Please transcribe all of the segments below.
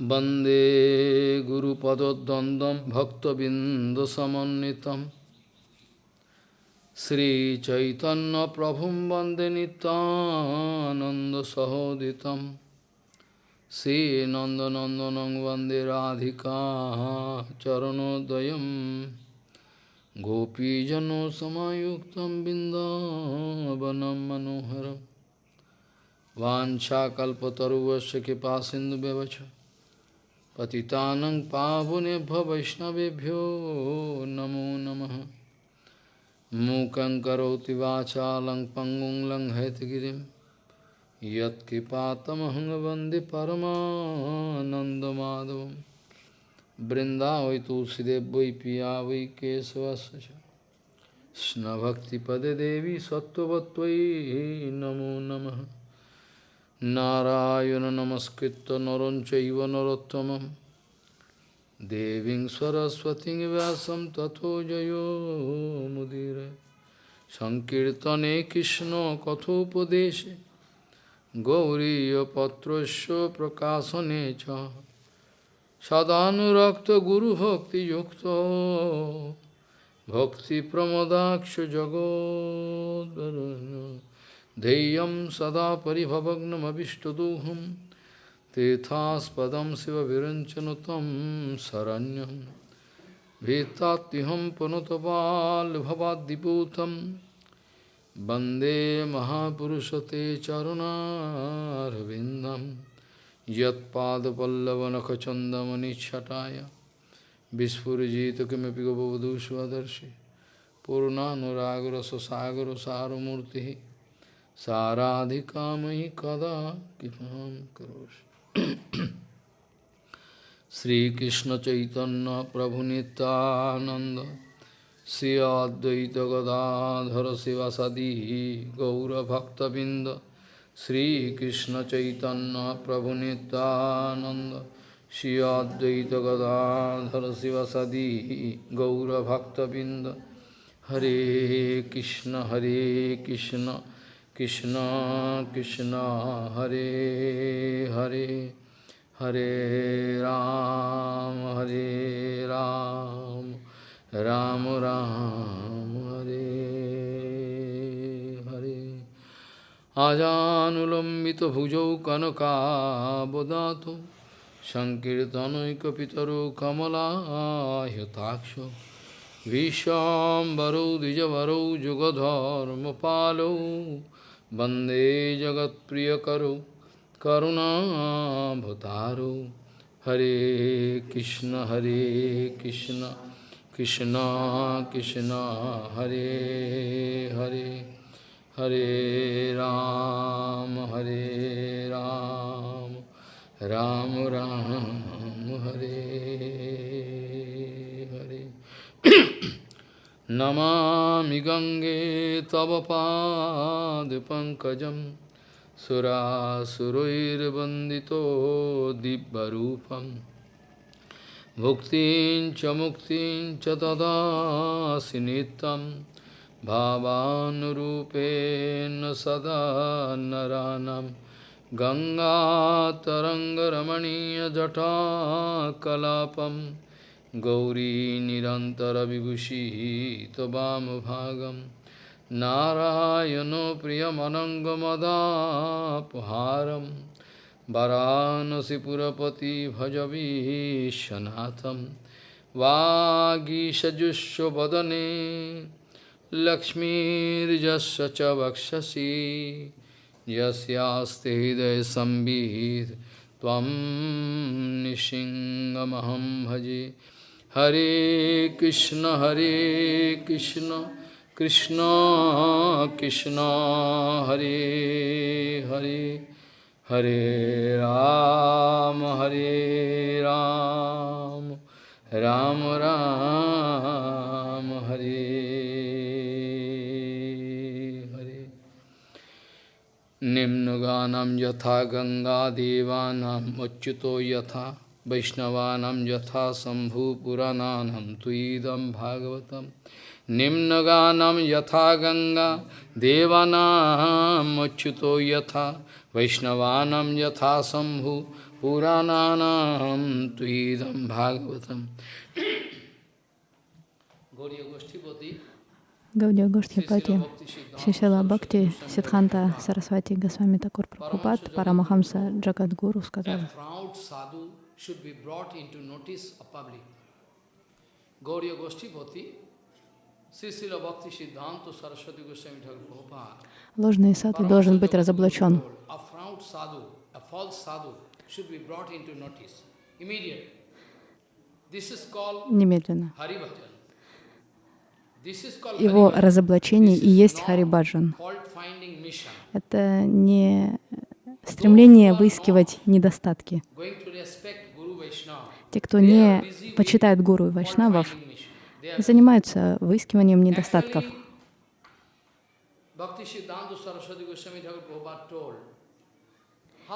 वन्दे गुरुपदद्वन्द्वं भक्तबिन्दुसमन्वितं श्रीचैतन्यप्रभुं वन्दे नितानन्दसहोदितं श्रीनन्दनन्दनं वन्दे राधिका चरणोदयं गोपीजनसमायुक्तं बिन्दावनं मनोहरम् वाञ्छाकल्पतरुवस्य कृपासिन्धुव्यवच पतितानं पावनेभ्यो वैष्णवेभ्यो नमो नमः मूकं करोति वाचालं पङ्गुं लङ्घयतगिरिं यत्कृपातमहं वन्दे परमानन्दमाधवं बृन्दावै तुलसीदेव वै पिया वै केशवस्य च कृष्णभक्तिपदे देवी सत्त्ववत्त्वयि नमो नमः নারায়ণ নমস্কৃত নরঞ্চৈব নরোত্তম দেবী সরস্বতী ব্যাসম তথো জয়োমুদির সংকীর্তনে কৃষ্ণ কথোপদেশে গৌরীপত্র প্রকাশনে চ। সদানুরক্ত গুরুভক্তিযুক্ত ভক্তিপ্রমদাক্ষ জগদ্ ध्येयं सदा परिभवग्नमभिष्टदोहं, तीर्थास्पदं शिवविरञ्चनु तं शरण्यं भीतात्युहं पुनुतपाल्भवाद्दिपूतं वंदे महापुरुषते चरुणारविन्दं यत्पादपल्लवनखचन्दमनिच्छटाय विस्फुरिजित किमपि गबवधू स्वदर्शि पूर्णानुरागरससागरसारमूर्तिः साराधिका मयि कदा कृपां करोषि श्रीकृष्ण चैतन्य प्रभु नित्यानंद श्री अद्वैत गदाधर शिवासदी गौरभक्तबिंद श्रीकृष्ण चैतन्य प्रभु नित्यानंद श्री अद्वैत गदाधर शिवासदी गौरभक्तबिंद हरे कृष्ण हरे Krishna Krishna Krishna Hare Hare Hare Ram Hare Ram Ram Ram Hare Hare Ajanulambita bhujau kanaka bodhato Sankirtanoikapitaro kamala yataksha Vishambaro dijavaro jugadharma palo वंदे जगत प्रिय करु करुणा करुणाभतारो। हरे कृष्ण हरे कृष्ण कृष्ण कृष्ण, हरे हरे हरे राम हरे राम राम राम, हरे हरे। नमामि गङ्गे तव पादपङ्कजं सुरासुरैर्वन्दितो दिव्यरूपं भुक्तिं च मुक्तिं च ददासि नित्यं भावानुरूपेण सदा नरानं गङ्गातरङ्गरमणीयजटाकलापम् गौरी निरन्तरविभूषी त्वमभागं नारायणो प्रियमनङ्गमदापहारं वरानसिपुरपति भजवीशनाथं वागीषजुष्वदने लक्ष्मीर्जस्य च वक्षसि यस्यास्ति हृदयसंवित् त्वं निशिङ्गमहं भजे Hare Krishna, Hare Krishna, Krishna Krishna, Hare Hare, Hare Ram, Hare Ram, Ram Ram, Hare Hare. Nimnuganam yatha ganga devanam achyuto yatha वैष्णवानां यथा शम्भुपुराणानं त्वयिदं भागवतं निम्नगानं यथा गङ्गा देवानामच्युतो यथा वैष्णवानां यथा Shambhu Purananam Tuidam Bhagavatam Gauriya Goshtipati Гаудия Гоштхипати, Шишила Бхакти, Сидханта Сарасвати Госвами Такур Прабхупад, Парамахамса Джагадгуру сказал, that proud sadhu should be brought into notice of public. Gauriya Goshtipati, Sisila Bhakti Siddhanta Saraswati Goswami Thakur Prabhupada ложный саду должен быть разоблачен. Немедленно. Его разоблачение и есть Харибаджан. Это не стремление выискивать недостатки. Going to respect Guru Vaishnava. Те, кто не почитает гуру и вайшнавов, занимаются выискиванием недостатков.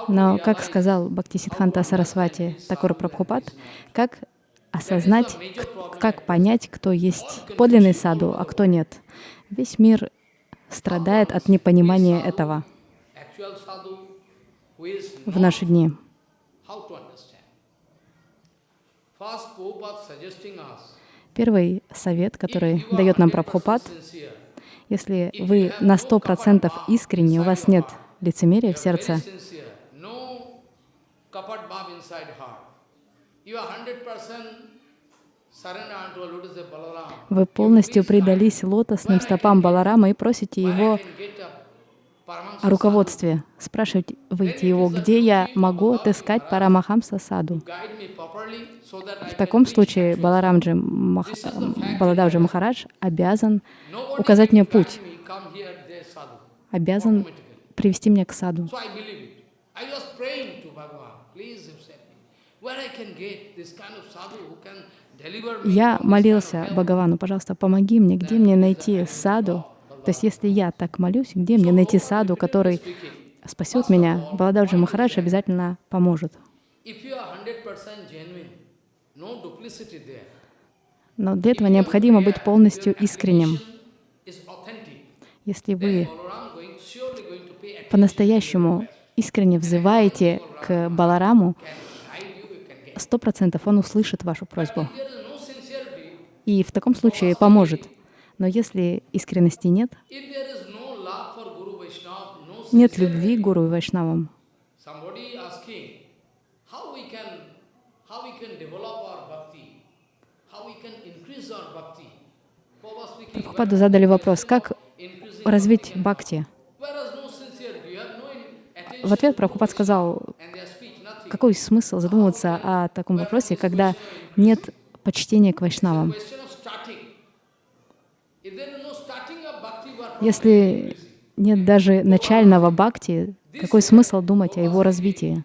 Но, как сказал Бхактисидханта Сарасвати Такур Прабхупад, как осознать, как понять, кто есть подлинный саду, а кто нет. Весь мир страдает от непонимания этого в наши дни. Первый совет, который дает нам 100% Прабхупад, если вы на сто процентов искренне, у вас нет лицемерия в сердце, 100% вы полностью предались лотосным стопам Баларама и просите его can get a Paramahansa о руководстве. Спрашивайте его, где я могу отыскать Парамахамса Саду. В таком случае Баларамджи Мах... Балададжи Махарадж обязан указать мне путь, обязан привести меня к саду. Я молился? Бхагавану, пожалуйста, помоги мне, где мне найти саду. То есть, если я так молюсь, где мне найти саду, который спасет меня, Балададжи Махарадж обязательно поможет. If you are 100% genuine, no duplicity there. Но для этого необходимо быть полностью искренним. Если вы по-настоящему искренне взываете к Балараму, сто процентов он услышит вашу просьбу и в таком случае поможет. Но если искренности нет, нет любви к гуру и вайшнавам, Прабхупаду задали вопрос, как развить бхакти. В ответ Прабхупад сказал, какой смысл задумываться о таком вопросе, когда нет почтения к вайшнавам. Question of starting. If there is no starting of bhakti, what Если нет даже начального бхакти, какой смысл думать о его развитии?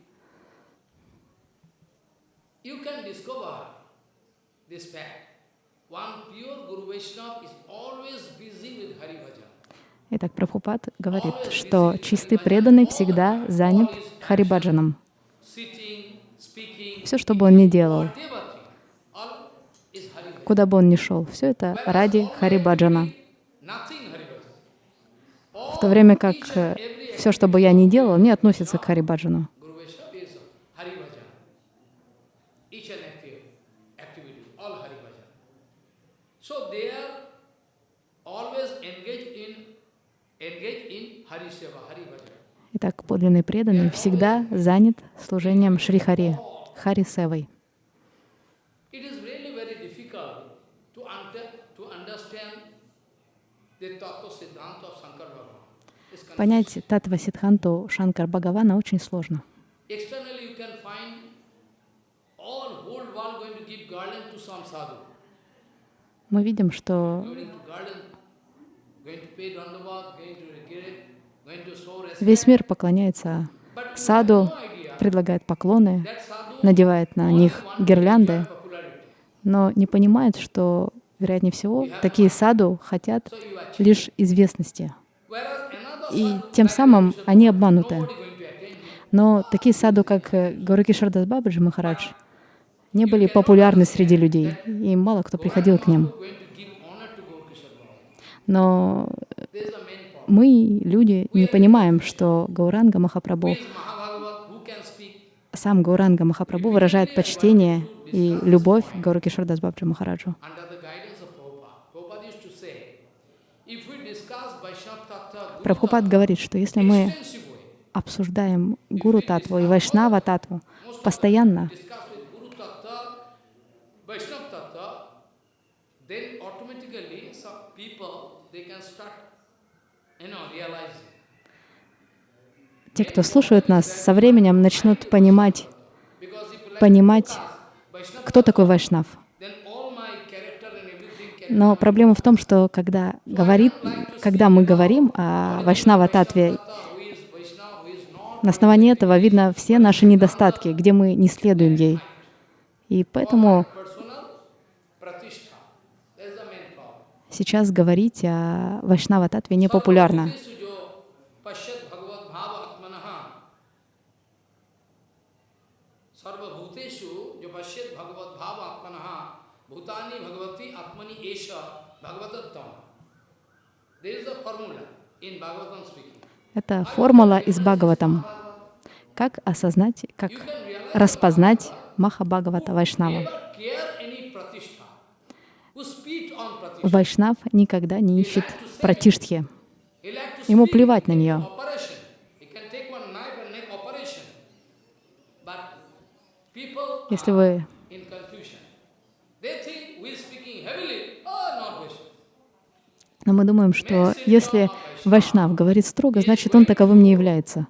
Итак, Прабхупад говорит, что чистый преданный всегда занят Харибаджаном. Все, что бы он ни делал, куда бы он ни шел, все это ради Харибаджана. В то время как все, что бы я ни делал, не относится к Харибаджану. Итак, подлинный преданный всегда занят служением Шрихари, Хари Севой. To understand the Tattva Siddhanta of Shankar Bhagavan. It's con- Понять Татва Сидханту Шанкар Бхагавана очень сложно. Мы видим, что весь мир поклоняется саду, предлагает поклоны, надевает на них гирлянды, но не понимает, что, вероятнее всего, такие саду хотят лишь известности. И тем самым они обмануты. Но такие саду, как э, Гауракишардас Бабаджи Махарадж, не были популярны среди людей, и мало кто приходил к ним. Но мы, люди, не понимаем, что Гауранга Махапрабху сам Гауранга Махапрабху выражает почтение и любовь к Гауру Кишордас Бабджи Махараджу. under the guidance of Prabhupada. Prabhupada used to say, if we discuss Vaishnava Tattva Guru Прабхупад говорит, что если мы обсуждаем Гуру Татву и Вайшнава Татву постоянно, те, кто слушают нас, со временем начнут понимать, понимать, кто такой Вайшнав. then all my character and everything can Но проблема в том, что когда, говорит, когда мы говорим о Вайшнава Татве, на основании этого видно все наши недостатки, где мы не следуем ей. И поэтому сейчас говорить о Вайшнава Татве не популярно. Это формула из Бхагаватам. Как осознать, как распознать Маха Бхагавата Вайшнава. Вайшнав никогда не ищет пратиштхи. Ему плевать на нее. Operation. He can take one knife and make operation. But people Если are вы in confusion. They think we speaking heavily. Oh, not Vaishnava. Но мы думаем, что если Вайшнав говорит строго, значит он таковым не является.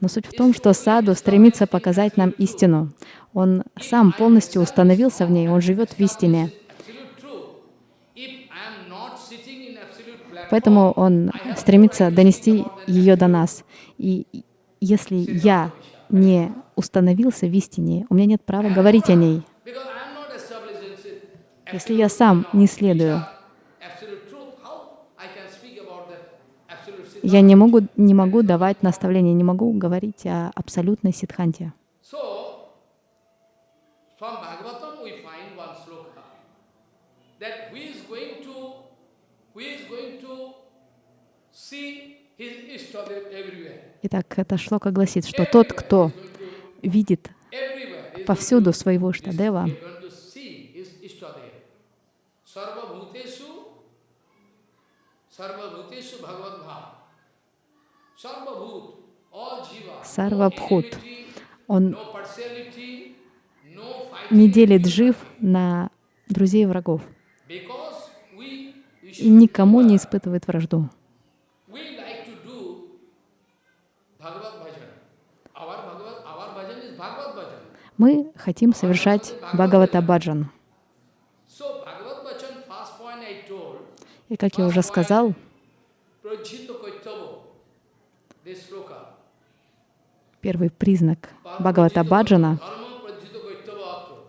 Но суть в том, что саду стремится показать нам истину. Он сам полностью установился в ней, он живет в истине. Поэтому он стремится донести ее до нас. И если я не установился в истине, у меня нет права говорить о ней. because I am not established in sit- Если я сам не следую, я не могу, не могу давать наставления, не могу говорить о абсолютной сидханте. Итак, это шлока гласит, что тот, кто видит повсюду своего Штадева, going to see his Ishtadev. Sarva Bhuteshu Sarva Bhuteshu Bhagavad Bhav. Sarva Bhut, all Jiva. Сарвабхут, он не делит жив на друзей и врагов и никому не испытывает вражду. Мы хотим совершать Бхагавата Баджан. So Bhagavad Bhajan, first point I told, И как я уже сказал, первый признак Бхагавата Баджана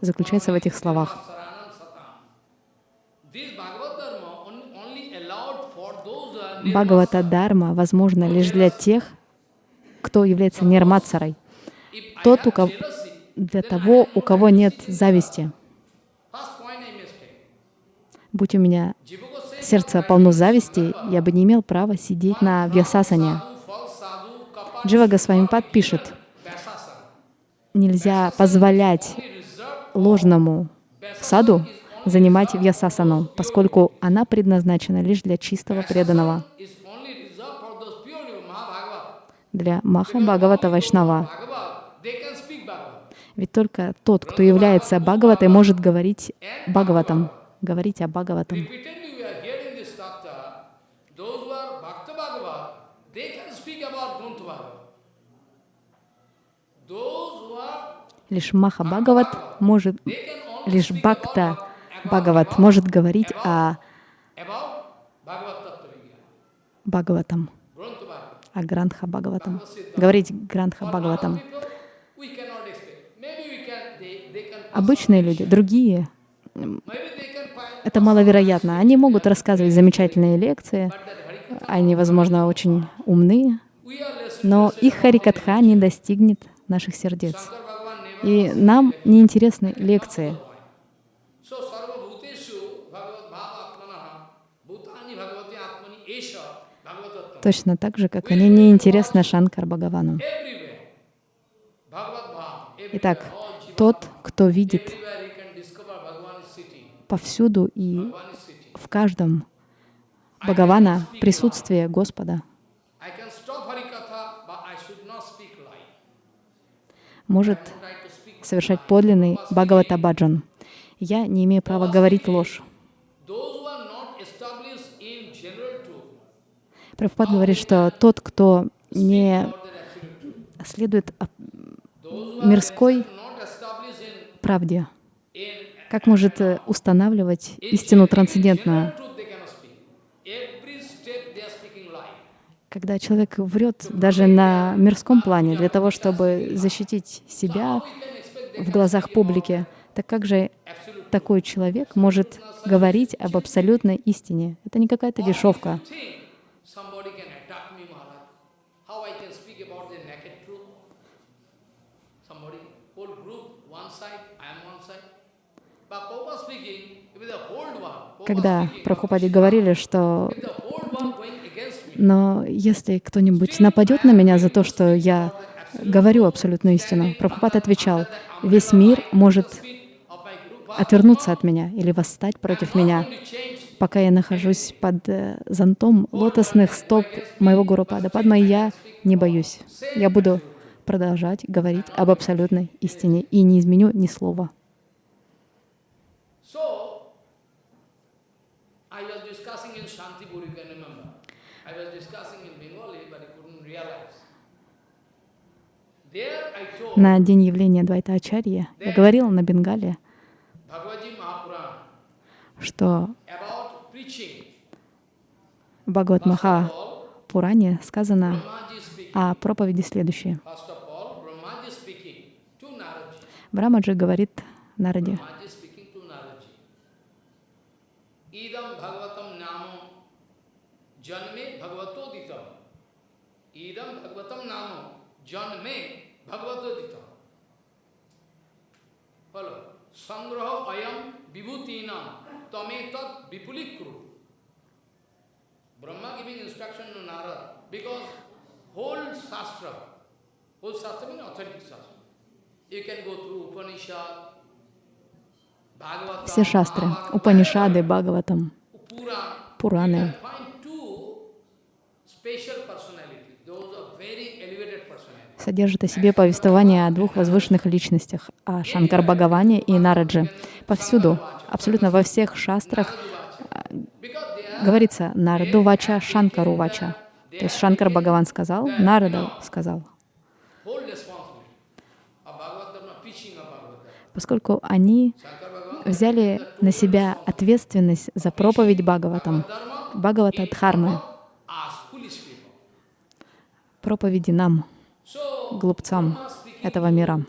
заключается в этих словах. Бхагавата Дарма возможно лишь для тех, кто является I тот, у кого, для того, у кого нет зависти. Будь у меня сердце полно зависти, я бы не имел права сидеть на вьясасане. Джива Госвамипад пишет, нельзя позволять ложному саду занимать вьясасану, поскольку она предназначена лишь для чистого преданного, для Маха Бхагавата Вайшнава. Ведь только тот, кто является Бхагаватой, может говорить Бхагаватам, говорить о Бхагаватам. Repeatedly we are hearing this tattva. Those who are Bhakta Bhagavad, they can speak about Grunta Bhagavad. Those who are, Лишь Маха Бхагават может, лишь Бхакта Бхагават может говорить о Бхагаватам, о Грантха Бхагаватам. Говорить other Бхагаватам. Обычные люди, другие, это маловероятно. Они могут рассказывать замечательные лекции, они, возможно, очень умны, we are less но их Харикатха не достигнет наших сердец. И нам не интересны лекции. Точно так же, как они не интересны Шанкар Бхагавану. Итак, тот, кто видит повсюду и в каждом Бхагавана присутствие Господа может Совершать подлинный Бхагавата Баджан. Я не имею права говорить ложь. Прабхупад говорит, что тот, кто не следует мирской правде, как может э, устанавливать истину трансцендентную? Когда человек врет даже на мирском плане для того, чтобы защитить себя В глазах публики, так как же такой человек может говорить об абсолютной истине? Это не какая-то дешевка. Когда Прабхупаде говорили, что Но если кто-нибудь нападет на меня за то, что я говорю абсолютную истину, Прабхупад отвечал, весь мир может отвернуться от меня или восстать против меня, пока я нахожусь под э, зонтом лотосных стоп моего Гуру Падма, я не боюсь. Я буду продолжать говорить об абсолютной истине и не изменю ни слова. So, I was discussing in Shantipur, you can remember. I was discussing in Bengali, but I couldn't realize. There I told На день явления Двайта Ачарьи я говорила на Бенгале, что в Бхагават Маха Пуране сказано о проповеди следующее. Брамаджи говорит Нараде, Brahmaji speaking to Naraji. Idam Bhagavatam Namo Janme Bhagavato Ditam. Idam Bhagavatam Janme Bhagavato Ditam. Follow. Sangraha ayam vibhutinam tametat vipulikru. Brahma giving instruction to Narada because whole Shastra, whole Shastra means authentic Shastra. You can go through Upanishad, все шастры, Упанишады, Бхагаватам. Пураны, You can find two special personalities. Those are very elevated содержат о себе повествование о двух возвышенных личностях, о Шанкар Бхагаване и Нараджи. Повсюду, абсолютно во всех шастрах are говорится Нараду Вача, Шанкару Вача. То есть Шанкар Бхагаван сказал, Нарада сказал. Поскольку они взяли на себя ответственность за проповедь Бхагаватам, Бхагавата Дхармы, проповеди нам, глупцам этого мира.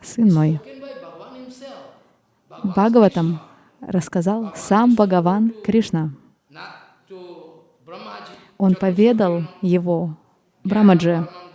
Сын мой, Бхагаватам рассказал сам Бхагаван Кришна. Он поведал его Брамаджи.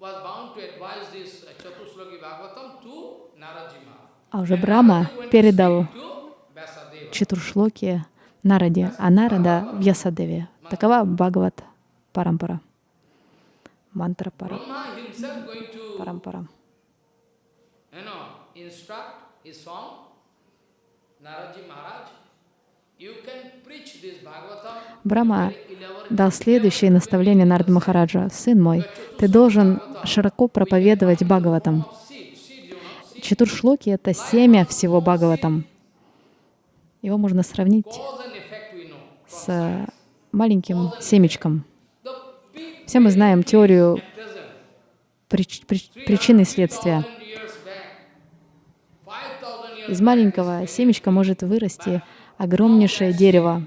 uh. А уже Брама передал. Чатуршлоки Нараде, а Нарада в Ясадеве. Такова Бхагават Парампара. Мантра пара, Парампара. you know, Брама дал следующее наставление Нарада Махараджа. «Сын мой, ты должен широко проповедовать Бхагаватам». Чатуршлоки — это семя всего Бхагаватам. Его можно сравнить с маленьким семечком. Все мы знаем теорию прич- прич- причины и следствия. 5,000 years back, 5,000 years Из маленького семечка может вырасти огромнейшее дерево.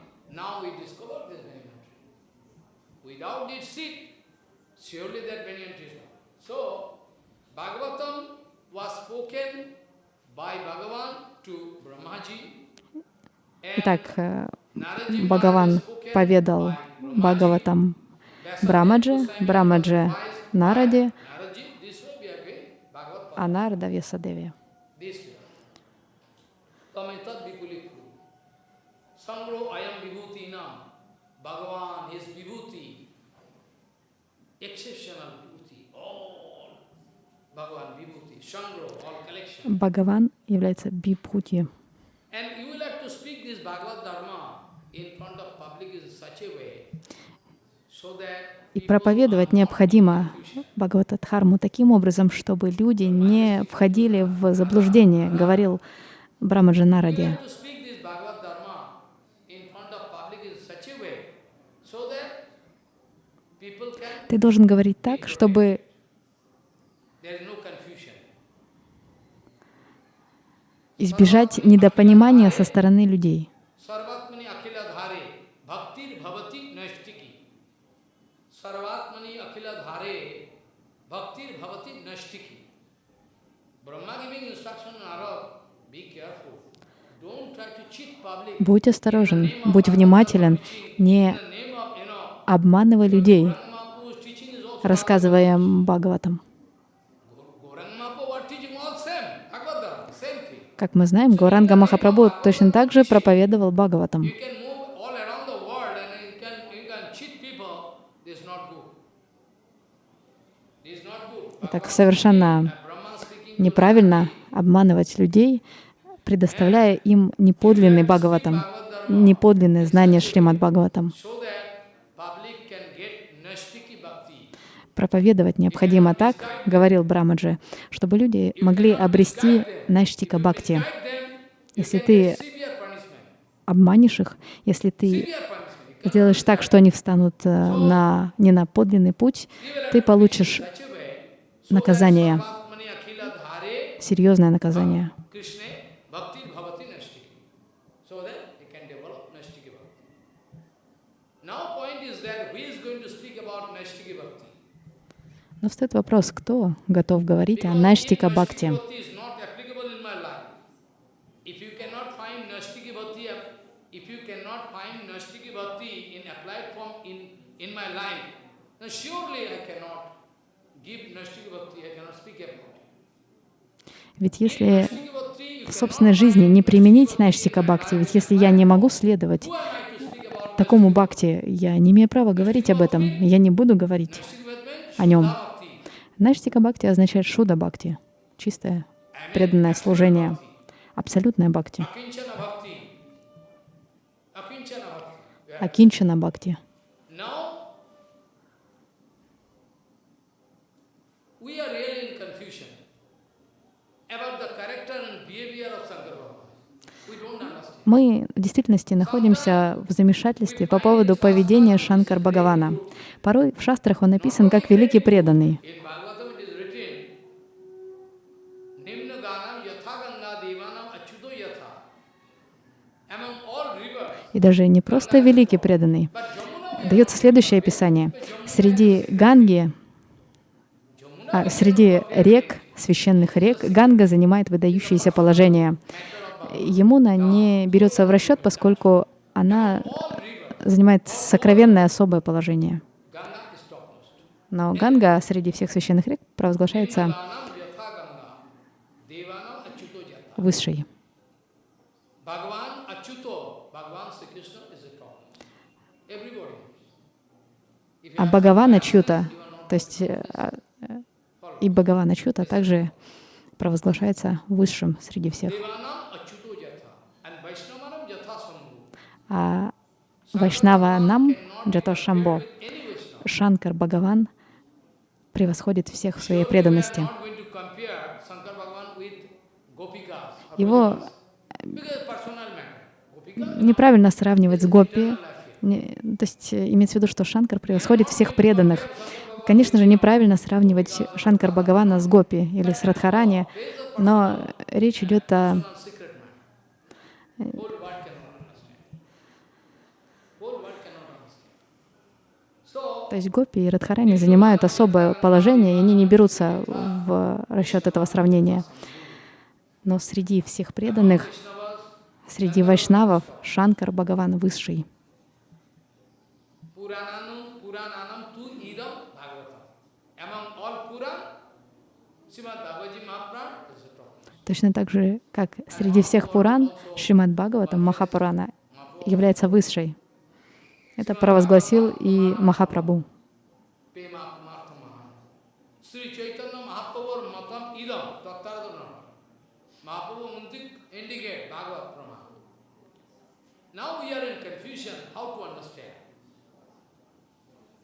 Итак, э, Бхагаван поведал. Бхагаватам Брамаджи, Брамаджи Нараде, а Нарада Весадеве. this way. Tametat vikulikru. Sangro ayam vibhuti nam. Bhagavan, his vibhuti. Exceptional vibhuti. All. Bhagavan vibhuti. Sangro, all collection. Бхагаван является бипхути. And you will have to speak this Bhagavad Dharma in front of public in such a way so that И проповедовать необходимо Бхагаватадхарму таким образом, чтобы люди не входили в заблуждение, говорил Брамаджа you Нараде. have to speak this Bhagavad Dharma in front of public in such a way so that people can Ты должен говорить так, чтобы избежать недопонимания со стороны людей. Будь осторожен, будь внимателен, не обманывай людей, рассказывая Бхагаватам. Как мы знаем, Гуранга Махапрабху точно так же проповедовал Бхагаватам. Так совершенно неправильно обманывать людей, предоставляя им неподлинный Бхагаватам, неподлинное знание Шримад Бхагаватам. so that public can get nashtiki bhakti. Проповедовать необходимо так, говорил Брамаджи, чтобы люди могли обрести Наштика Бхакти. Если ты обманешь их, если ты сделаешь так, что они встанут э, на, не на подлинный путь, ты получишь наказание, серьезное наказание. Krishna bhakti bhavati nashtiki. So that they can develop nashtiki bhakti. Now point is that who is going to speak about nashtiki bhakti? Но встает вопрос, кто готов говорить о Наштика if Бхакти? Nashtiki bhakti is not applicable in my life, if you cannot find nashtiki bhakti, if you cannot find nashtiki bhakti in applied form in, in my life, then surely I cannot give nashtiki bhakti, I cannot speak about it. Ведь если в собственной жизни не применить Наштика Бхакти, ведь если я не могу следовать такому Бхакти, я не имею права говорить об этом, я не буду говорить о нем. Наштика Бхакти означает Шуда Бхакти, чистое преданное служение, абсолютное Бхакти. Акинчана Бхакти. Мы в действительности находимся в замешательстве по поводу поведения Шанкар Бхагавана. Порой в шастрах он написан как великий преданный. In Bhagavatam it is written, Nimna Ganam Yatha Ganga Devanam Achyuto Yatha. Among all rivers, И даже не просто великий преданный. Дается следующее описание. Среди Ганги, а, среди рек, священных рек, Ганга занимает выдающееся положение. Емуна не берется в расчет, поскольку она занимает сокровенное особое положение. Но Ганга среди всех священных рек провозглашается высшей. Bhagavan Achyuto, Bhagavan Sri Krishna is the top. Everybody. If you А Бхагавана Чьюта, то есть э, э, и Бхагавана Чьюта также провозглашается высшим среди всех. А Вайшнава Нам Джато Шамбо. Шанкар Бхагаван превосходит всех в своей преданности. Его. Gopika неправильно сравнивать с Гопи. То есть э, имеется в виду, что Шанкар превосходит всех преданных. Конечно же, неправильно сравнивать Шанкар Бхагавана с Гопи или с Радхарани, но речь идет о. So, То есть Гопи и Радхарани занимают особое положение, и они не берутся в расчет этого сравнения. Но среди всех преданных, среди вайшнавов, Шанкар Бхагаван высший. Purananam, Purananam tu idam Bhagavatam. Among all Puran, Srimad Bhagavad Mahaprabhu is the top. Точно так же, как среди всех Пуран, Шримад Бхагаватам, Махапурана, является высшей. Это провозгласил и Махапрабху. Pema Martha Mahana. Sri Chaitanya Mahaprabhu Matam idam Tattaradana. Mahaprabhu Muntik indicate Bhagavad Prama. Now we are in confusion how to understand. Shankar Bhagavan is great Vaishnava.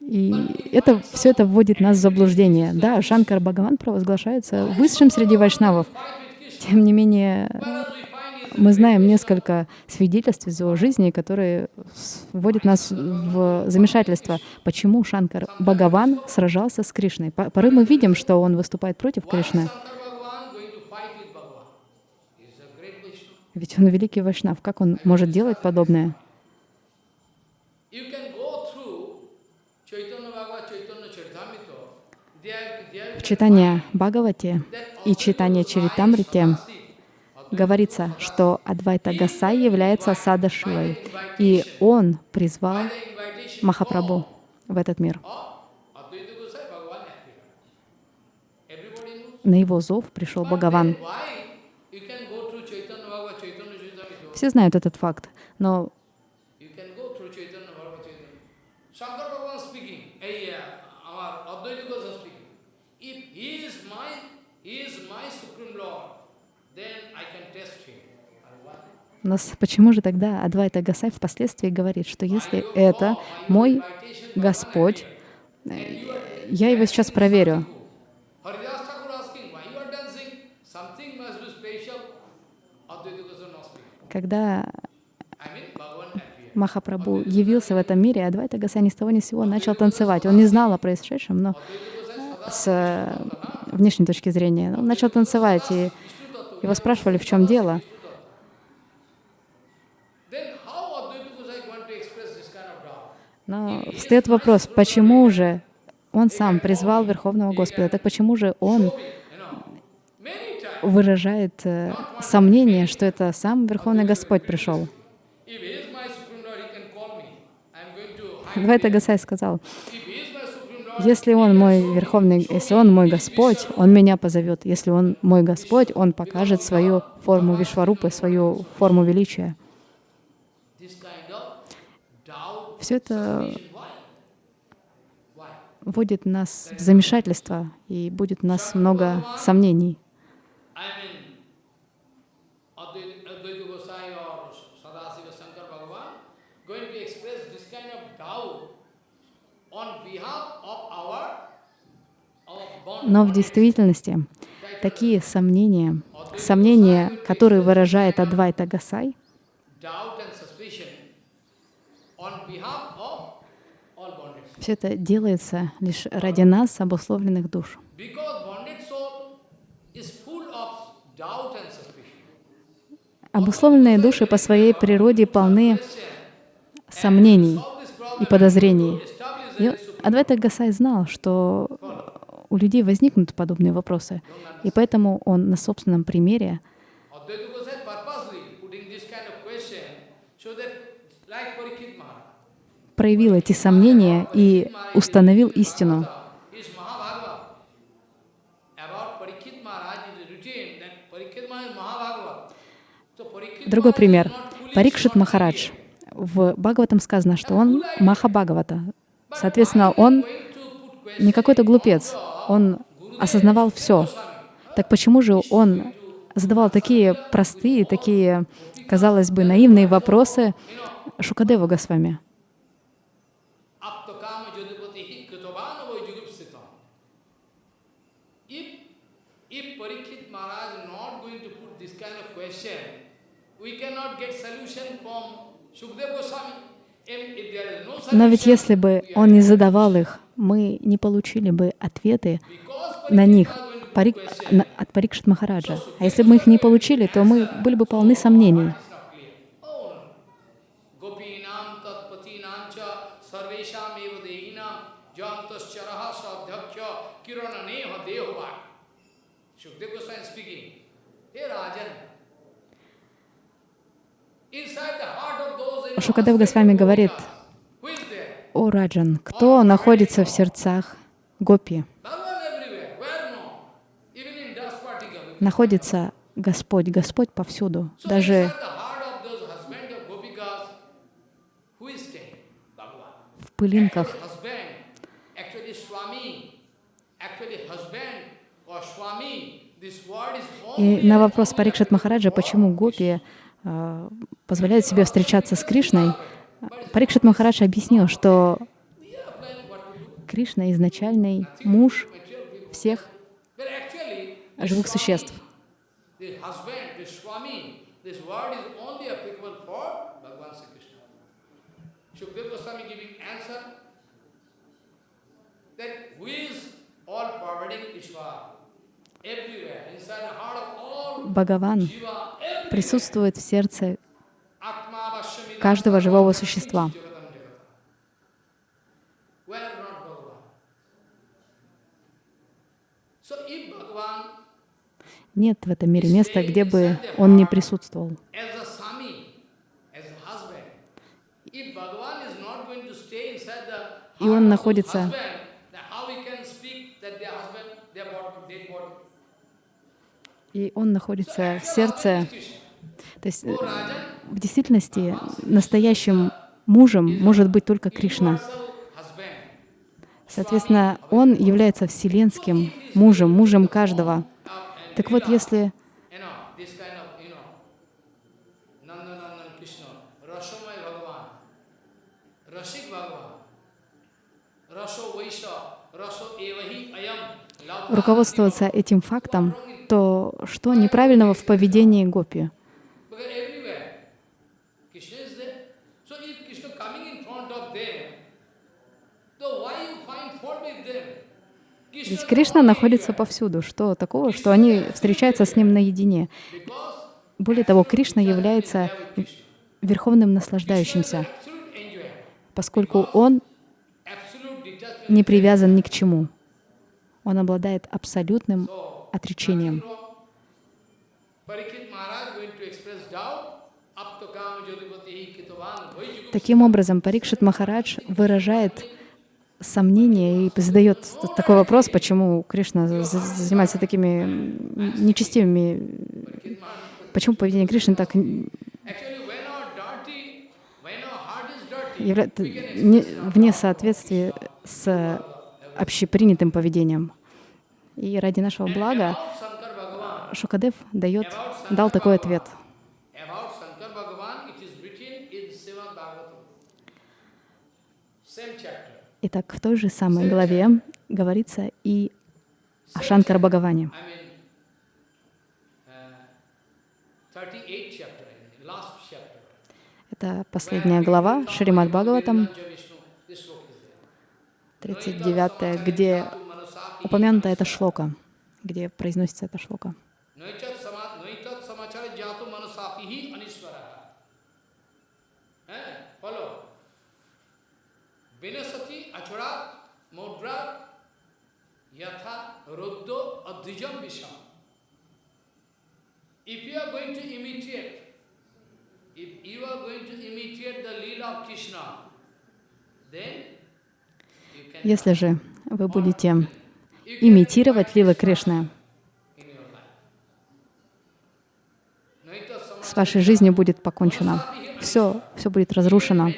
И это, все это вводит нас в заблуждение. Да, Шанкар Бхагаван провозглашается высшим среди вайшнавов. Тем не менее, мы знаем несколько свидетельств из его жизни, которые вводят нас в замешательство. Почему Шанкар Бхагаван сражался с Кришной? По- Порой мы видим, что он выступает против Кришны, ведь он великий вайшнав. Как он может делать подобное? You can go through Chaitanya Bhagavad, Chaitanya Charitamrita. В читании that и читании Чаритамрите говорится, что Адвайта Гасай является Сада Шивой, и он призвал Махапрабху в этот мир. На его зов пришел Бхагаван. Все знают этот факт, но You can go through Chaitanya Bhagavad, Chaitanya. Shankar Bhagavan speaking. Hey, yeah, our Advaita Gosai speaking. If he is my, he is my Supreme Lord, then I can test him. And what? Но с- почему же тогда Адвайта Гасай впоследствии говорит, что если это мой Господь, э, я его сейчас проверю. Когда. Махапрабху явился в этом мире, Адвайта Гасай ни с того ни с сего начал танцевать. Он не знал о происшедшем, но с э, внешней точки зрения он начал танцевать, и его спрашивали, в чем дело. Then how Advaita Gosai going to express this kind of doubt? Но встает вопрос, почему же он сам призвал Верховного Господа, так почему же он выражает э, сомнение, что это сам Верховный Господь пришел? here. Гасай сказал, если он мой Верховный, если он мой Господь, он меня позовет. Если он мой Господь, он покажет свою форму Вишварупы, свою форму величия. this kind of doubt, Все это вводит нас в замешательство, и будет у нас много сомнений. Но в действительности такие сомнения, сомнения, которые выражает Адвайта Гасай, doubt and suspicion on behalf of all bonded souls. Все это делается лишь ради нас, обусловленных душ. Обусловленные души по своей природе полны сомнений и подозрений. И Адвайта Гасай знал, что у людей возникнут подобные вопросы, и поэтому он на собственном примере Advaita Gosai purposely putting this kind of question so that like Parikshit Maharaj, проявил эти сомнения и установил истину. Другой пример. Парикшит Махарадж. В Бхагаватам сказано, что он Маха Бхагавата. Соответственно, он не какой-то глупец. Он осознавал все. Так почему же он задавал такие простые, такие, казалось бы, наивные вопросы Шукадеву Госвами? Aptakama Jodhipati Kritavana Vajugupsitam. If, if Parikshit Maharaj is not going to put this kind of question, we cannot get solution from Sukdev Goswami. if there is no Но ведь если бы он не задавал их, мы не получили бы ответы на них от Парикшит Махараджа. А если бы мы их не получили, то мы были бы полны сомнений. Шукадев Госвами говорит, who is there? «О, Раджан, кто находится в сердцах гопи? Находится Господь, Господь повсюду. Даже в пылинках. И на вопрос Парикшит Махараджа, почему гопи э, позволяют себе встречаться с Кришной, Парикшит Махарадж объяснил, что Кришна изначальный муж всех живых существ. that who is all pervading Ishvara Бхагаван присутствует в сердце каждого живого существа. Нет в этом мире места, где бы он не присутствовал. as a Swami, as a husband, if Bhagavan is not going to stay inside the И он heart of находится- husband, then how we can speak that their husband, their body, dead body? И он находится в сердце. То есть э, в действительности настоящим мужем может быть только Кришна. Соответственно, он является вселенским мужем, мужем каждого. Так вот, если руководствоваться этим фактом, то что неправильного в поведении гопи? Ведь Кришна находится повсюду. Что такого, что они встречаются с ним наедине? Более того, Кришна является верховным наслаждающимся, поскольку он не привязан ни к чему. Он обладает абсолютным отречением. Таким образом, Парикшит Махарадж выражает сомнение и задает такой вопрос, почему Кришна за- за- занимается такими нечестивыми... Почему поведение Кришны так н- Actually, when our dirty, when our heart is dirty, явля- не- вне соответствия с общепринятым поведением. И ради нашего блага Шукадев дает, дал такой ответ. Итак, в той же самой главе говорится и о Шанкар Бхагаване. I mean, uh, 38 chapter, I mean, last chapter. Это последняя глава Шримад Бхагаватам, Vishnu, this sloka is there. 39, где упомянута эта шлока, где произносится эта шлока. Eh, Если же вы будете имитировать лилы Кришны, с вашей жизнью будет покончено. Все, все будет разрушено.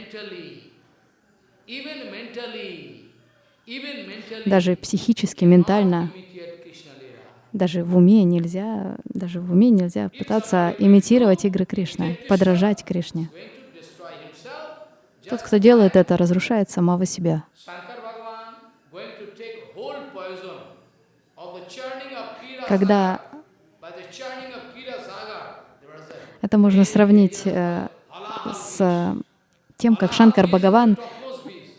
Даже психически, ментально, даже в уме нельзя, даже в уме нельзя пытаться имитировать игры Кришны, подражать Кришне. Тот, кто делает это, разрушает самого себя. Shankar Bhagavan going to take whole poison of the churning of Kira Когда by the churning of Kira Sagar. There was a это можно сравнить э, с тем, как Шанкар Бхагаван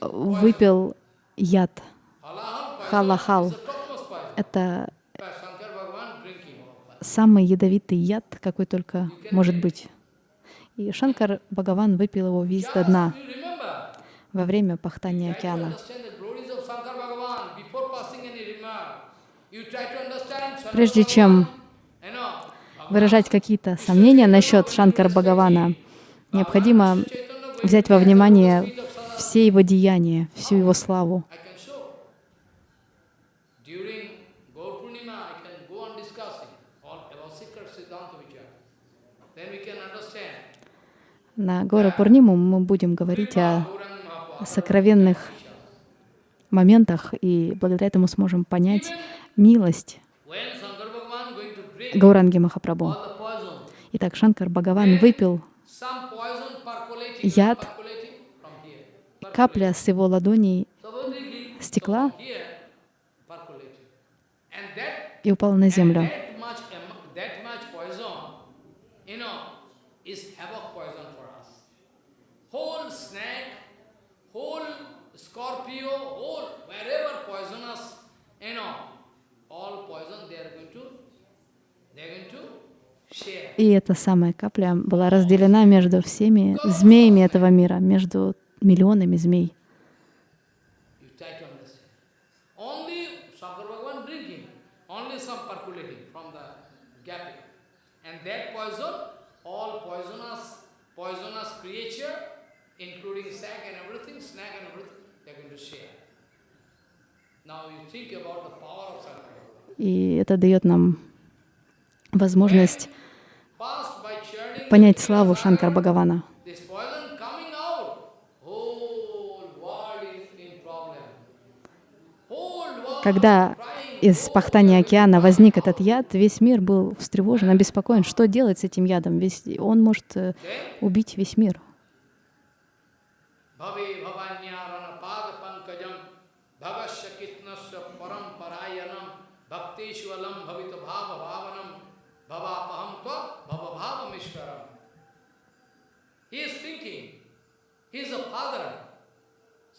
выпил яд, халахал. Это самый ядовитый яд, какой только может быть. И Шанкар Бхагаван выпил его весь до дна во время пахтания океана. Прежде чем выражать какие-то сомнения насчет Шанкар Бхагавана, необходимо взять во внимание все его деяния, всю его славу. На Гора Пурниму мы будем говорить о сокровенных моментах, и благодаря этому сможем понять милость Гауранги Махапрабху. Итак, Шанкар Бхагаван выпил яд, капля с его ладоней стекла и упала на землю. И эта самая капля была разделена между всеми змеями этого мира, между миллионами змей. И это дает нам возможность понять славу Шанкар Бхагавана. Когда из пахтания океана возник этот яд, весь мир был встревожен, обеспокоен, что делать с этим ядом. Весь, он может э, убить весь мир.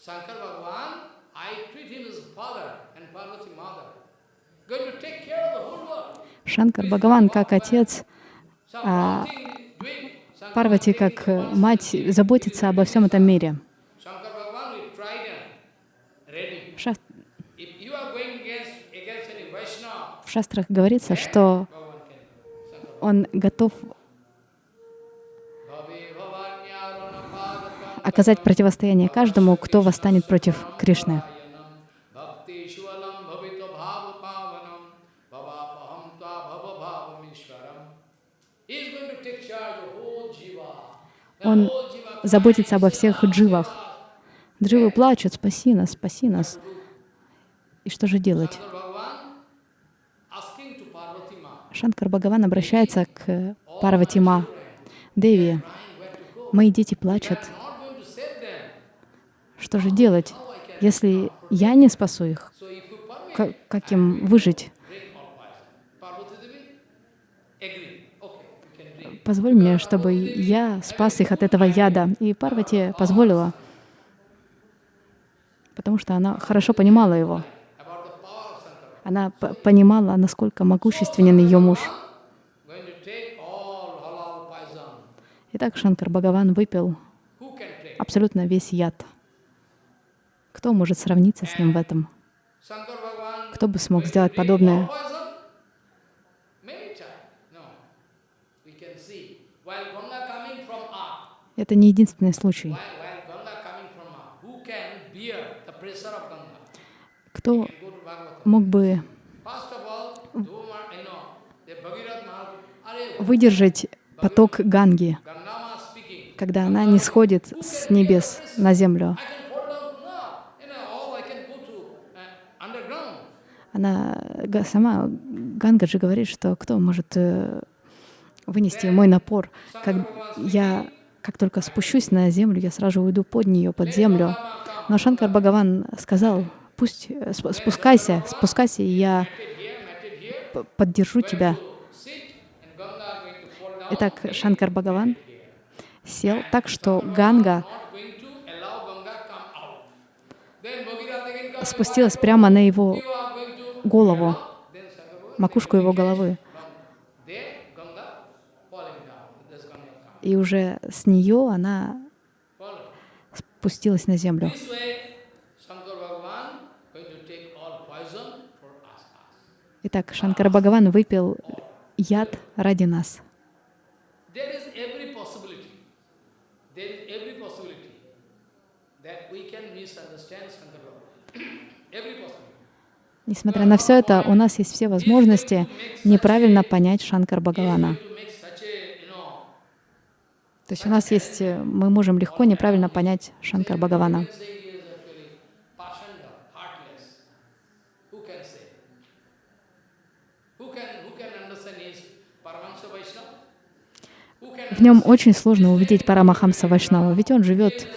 Shankar Bhagavan, I treat him as father and Parvati mother. Going to take care of the whole world. Шанкар Бхагаван как отец, а Парвати как мать заботится обо всем этом мире. В шастрах говорится, что он готов оказать противостояние каждому, кто восстанет против Кришны. Он заботится обо всех дживах. Дживы плачут, спаси нас, спаси нас. И что же делать? Шанкар Бхагаван обращается к Парватима, Деви. Мои дети плачут, что же делать, если я не спасу их? Как, им выжить? Позволь мне, чтобы я спас их от этого яда. И Парвати позволила, потому что она хорошо понимала его. Она понимала, насколько могущественен ее муж. Итак, Шанкар Бхагаван выпил абсолютно весь яд. Кто может сравниться с ним в этом? Кто бы смог сделать подобное? Это не единственный случай. Кто мог бы выдержать поток Ганги, когда она не сходит с небес на землю? Она сама, Ганга же говорит, что кто может э, вынести мой напор, как я как только спущусь на землю, я сразу уйду под нее, под землю. Но Шанкар Бхагаван сказал, пусть э, спускайся, спускайся, и я поддержу тебя. Итак, Шанкар Бхагаван сел так, что Ганга спустилась прямо на его голову, макушку его головы. И уже с нее она спустилась на землю. Итак, Шанкара Бхагаван выпил яд ради нас. Несмотря на все это, у нас есть все возможности неправильно понять Шанкар Бхагавана. То есть у нас есть, э, мы можем легко неправильно понять Шанкар Бхагавана. В нем очень сложно увидеть Парамахамса Вайшнава, ведь он живет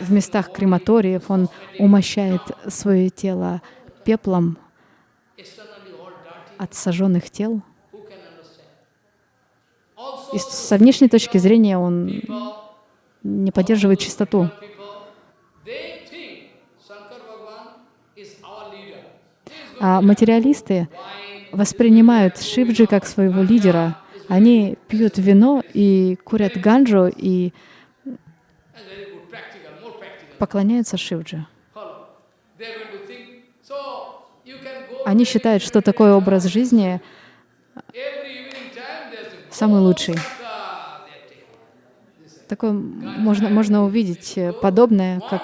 в местах крематориев, он умощает свое тело пеплом от сожженных тел. И со внешней точки зрения он не поддерживает чистоту. А материалисты воспринимают Шивджи как своего лидера. Они пьют вино и курят ганджу и поклоняются Шивджи. Они считают, что такой образ жизни самый лучший. Такое можно, можно увидеть подобное, как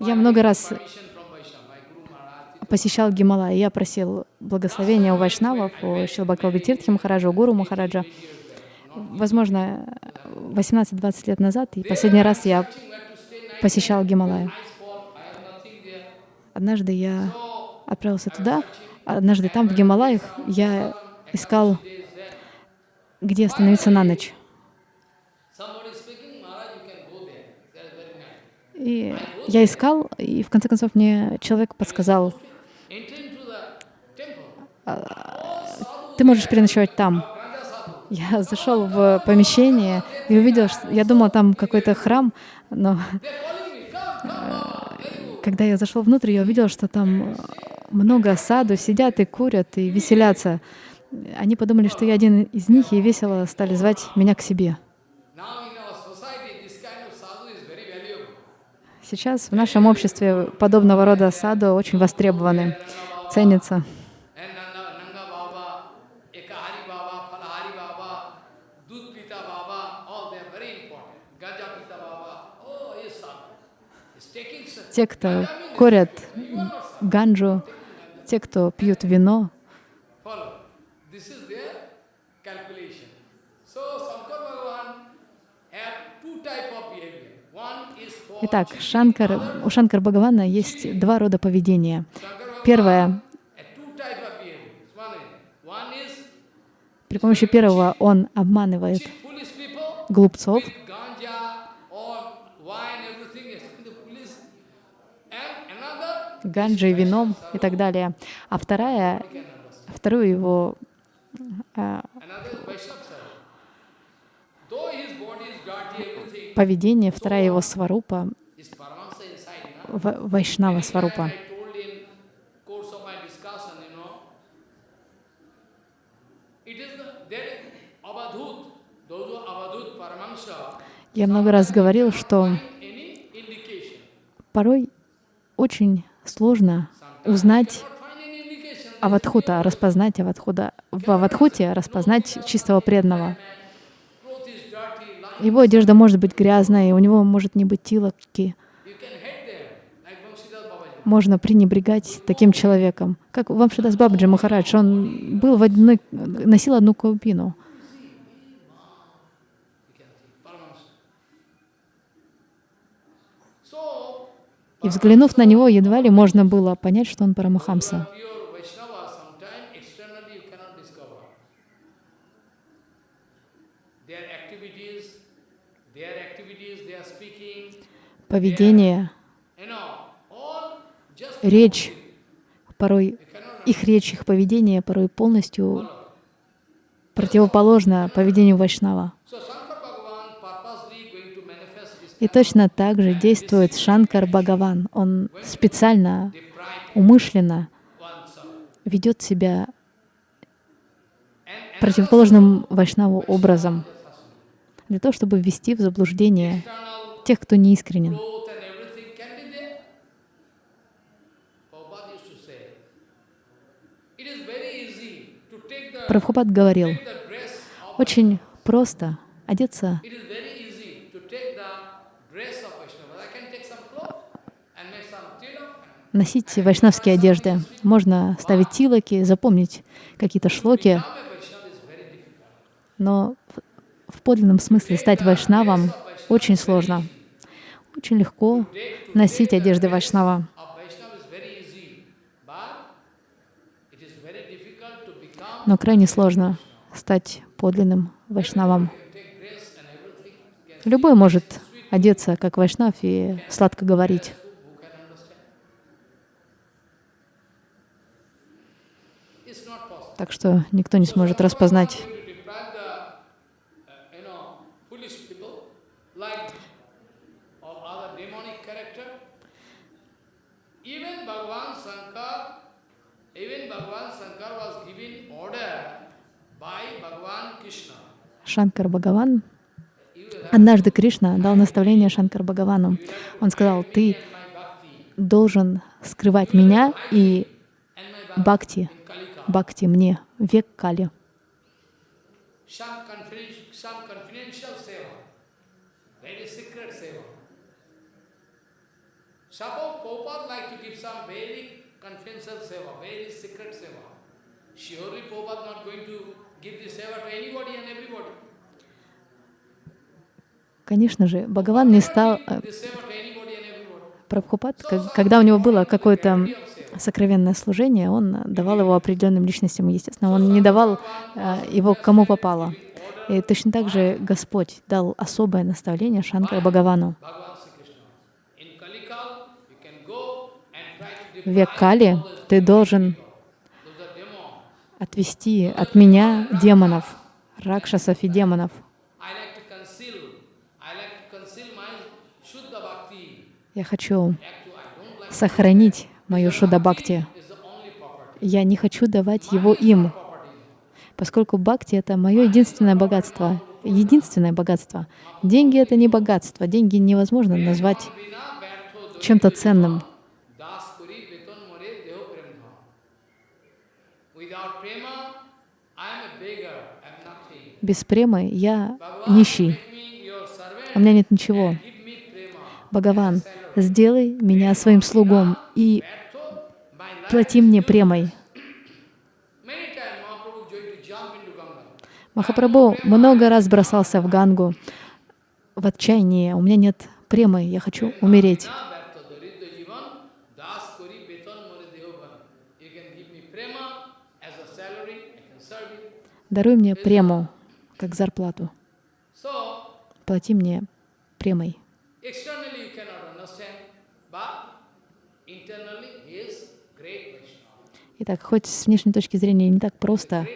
я много раз посещал Гималай, я просил благословения у вайшнавов, у Шилбакалби Тиртхи Махараджа, у Гуру Махараджа. Возможно, 18-20 лет назад, и последний раз я посещал Гималай. Однажды я отправился туда. Однажды там, в Гималаях, я искал, где остановиться на ночь. И я искал, и в конце концов мне человек подсказал, «А, ты можешь переночевать там. Я зашел в помещение и увидел, что я думал, там какой-то храм, но когда я зашел внутрь, я увидел, что там много саду, сидят и курят, и веселятся. Они подумали, что я один из них, и весело стали звать меня к себе. Сейчас в нашем обществе подобного рода саду очень востребованы, ценятся. Те, кто курят ганджу, те, кто пьют вино. Итак, Шанкар, у Шанкар Бхагавана есть два рода поведения. Первое, при помощи первого он обманывает глупцов, ганджей, вином и так далее. А вторая, второе его а, поведение, вторая его сварупа, вайшнава сварупа. Я много раз говорил, что порой очень сложно узнать Аватхута, распознать Аватхута, в Аватхуте распознать чистого преданного. Его одежда может быть грязная, и у него может не быть тилоки. Можно пренебрегать таким человеком. Как Вамшидас Бабаджи Махарадж, он был в одной, носил одну каупину. И взглянув на него, едва ли можно было понять, что он Парамахамса. Поведение, речь, порой их речь, их поведение порой полностью противоположно поведению Вайшнава. И точно так же действует Шанкар Бхагаван. Он специально, умышленно ведет себя противоположным Вайшнаву образом, для того, чтобы ввести в заблуждение тех, кто неискренен. Прабхупад говорил, очень просто одеться носить вайшнавские одежды. Можно ставить тилоки, запомнить какие-то шлоки. Но в подлинном смысле стать вайшнавом очень сложно. Очень легко носить одежды вайшнава. Но крайне сложно стать подлинным вайшнавом. Любой может одеться как вайшнав и сладко говорить. Так что никто не сможет распознать. Шанкар Бхагаван, однажды Кришна дал наставление Шанкар Бхагавану. Он сказал, ты должен скрывать меня и бхакти, бхакти мне, век Кали. Suppose Prabhupada like to give some very confidential seva, very secret seva. Surely Prabhupada not going to give this seva to anybody and everybody. Конечно же, Бхагаван не стал... Э, Прабхупад, когда у него было какое-то сокровенное служение, он давал его определенным личностям, естественно. Он не давал э, его кому попало. И точно так же Господь дал особое наставление Шанкара Бхагавану. В Кали ты должен отвести от меня демонов, ракшасов и демонов. Я хочу сохранить мою шуда-бхакти. Я не хочу давать его им, поскольку бхакти — это мое единственное богатство. Единственное богатство. Деньги — это не богатство. Деньги невозможно назвать чем-то ценным. Без премы я нищий. У меня нет ничего. Бхагаван, сделай меня своим слугом и плати мне премой. Махапрабху много раз бросался в Гангу в отчаянии. У меня нет премы, я хочу умереть. Даруй мне прему, как зарплату. Плати мне премой. Итак, хоть с внешней точки зрения не так просто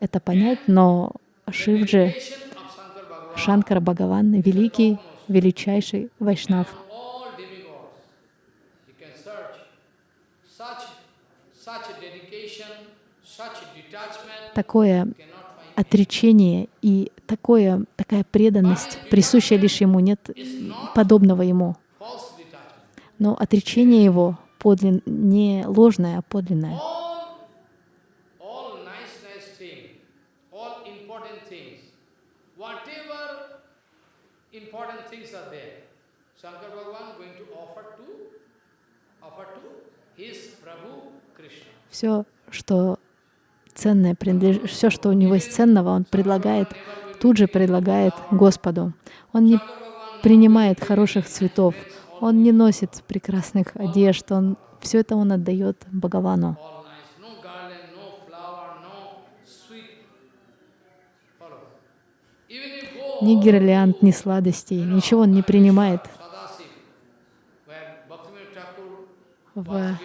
это понять, но Шивджи, Шанкара Бхагаван, великий, величайший Вайшнав. Такое отречение и такое, такая преданность, присущая лишь ему, нет подобного ему. Но отречение его подлин, не ложное, а подлинное. Все, что ценное, принадлеж... все, что у него есть ценного, он предлагает, тут же предлагает Господу. Он не принимает хороших цветов, он не носит прекрасных одежд, он все это он отдает Бхагавану. Ни гирлянд, ни сладостей, ничего он не принимает. В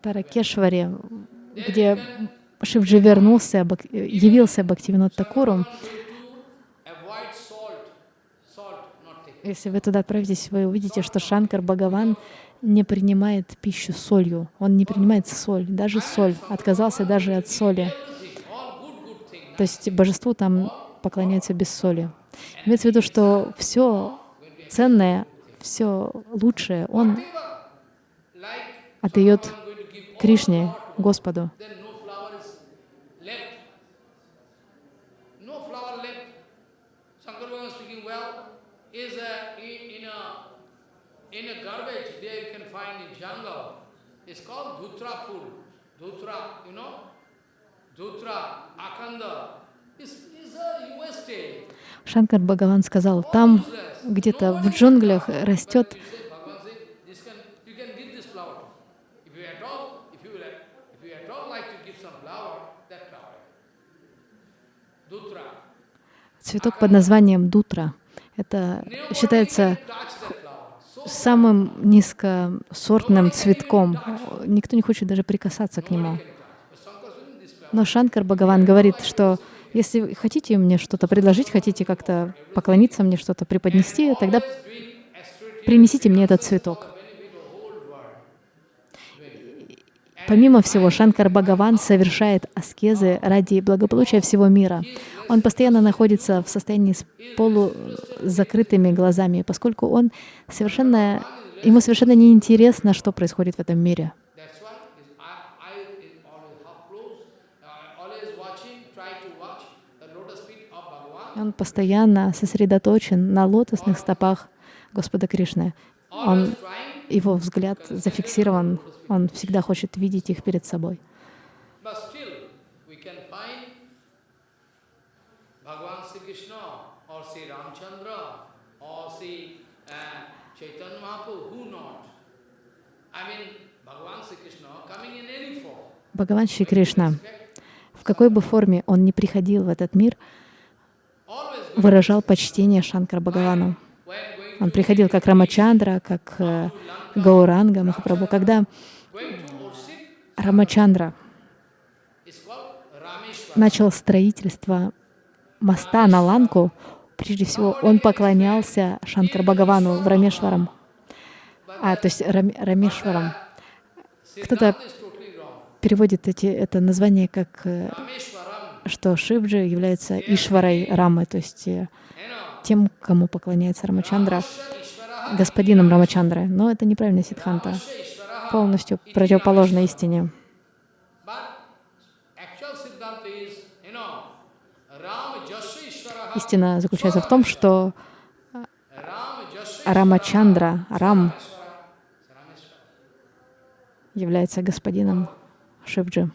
Таракешваре, где Шивджи вернулся, явился Бхактивинод Такуру, Если вы туда отправитесь, вы увидите, что Шанкар Бхагаван не принимает пищу солью. Он не принимает соль, даже соль. Отказался даже от соли. То есть божеству там поклоняются без соли. Имеется в виду, что все ценное, все лучшее он отдает Кришне, Господу. It's called Dhutra pool. Dhutra, you know? Dhutra, Akanda. A. Шанкар Бхагаван сказал, там где-то в джунглях растет цветок под названием дутра. Это считается самым низкосортным цветком. Никто не хочет даже прикасаться к нему. Но Шанкар Бхагаван говорит, что если хотите мне что-то предложить, хотите как-то поклониться мне, что-то преподнести, тогда принесите мне этот цветок. Помимо всего, Шанкар Бхагаван совершает аскезы ради благополучия всего мира. Он постоянно находится в состоянии с полузакрытыми глазами, поскольку он совершенно, ему совершенно неинтересно, что происходит в этом мире. Он постоянно сосредоточен на лотосных стопах Господа Кришны. Он, его взгляд зафиксирован, он всегда хочет видеть их перед собой. Бхагаван Шри Кришна, в какой бы форме он ни приходил в этот мир, выражал почтение Шанкара Бхагавану. Он приходил как Рамачандра, как э, Гауранга Махапрабху. Когда Рамачандра начал строительство моста на Ланку, прежде всего он поклонялся Шанкар Бхагавану в Рамешварам. А, то есть Рам, Рамешварам. Кто-то переводит эти, это название как, э, что Шивджи является Ишварой Рамы, то есть э, тем, кому поклоняется Рамачандра, господином Рамачандры. Но это неправильная ситханта, полностью противоположна истине. Истина заключается в том, что Рамачандра, Рам, является господином Шивджи.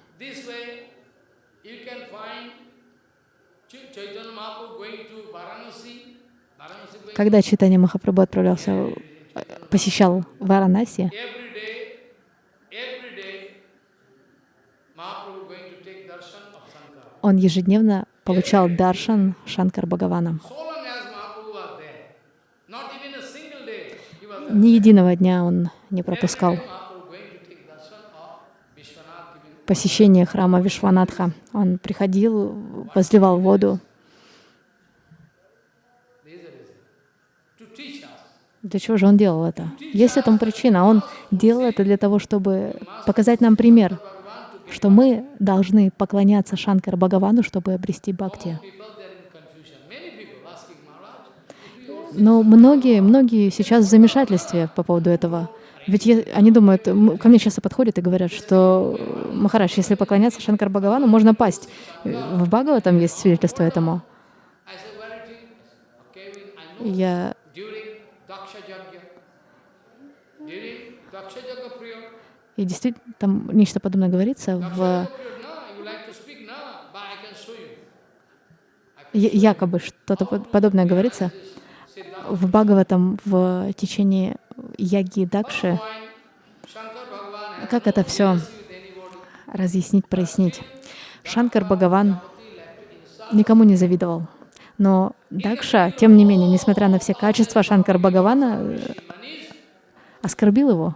Когда Читание Махапрабху отправлялся, посещал Варанаси, он ежедневно получал даршан Шанкар Бхагавана. Ни единого дня он не пропускал посещение храма Вишванатха. Он приходил, возливал воду. Для чего же он делал это? Есть этому причина. Он делал это для того, чтобы показать нам пример, что мы должны поклоняться Шанкар Бхагавану, чтобы обрести бхакти. Но многие, многие сейчас в замешательстве по поводу этого. Ведь я, они думают, ко мне часто подходят и говорят, что Махарадж, если поклоняться Шанкар Бхагавану, можно пасть. В Бхагава там есть свидетельство этому. Я и действительно, там нечто подобное говорится в... Якобы что-то подобное говорится в Бхагаватам в течение Яги Дакши. Как это все разъяснить, прояснить? Шанкар Бхагаван никому не завидовал. Но Дакша, тем не менее, несмотря на все качества Шанкар Бхагавана, оскорбил его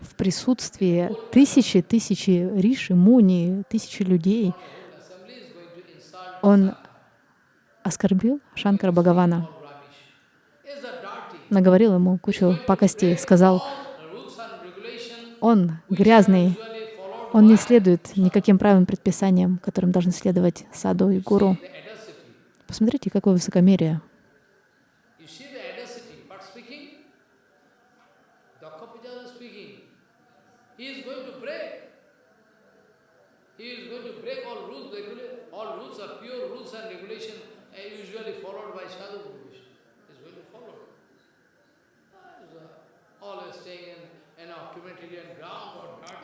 в присутствии тысячи, тысячи риши, муни, тысячи людей. Он оскорбил Шанкара Бхагавана. наговорил ему кучу пакостей, сказал, он грязный, он не следует никаким правилам, предписаниям, которым должны следовать саду и гуру. Посмотрите, какое высокомерие.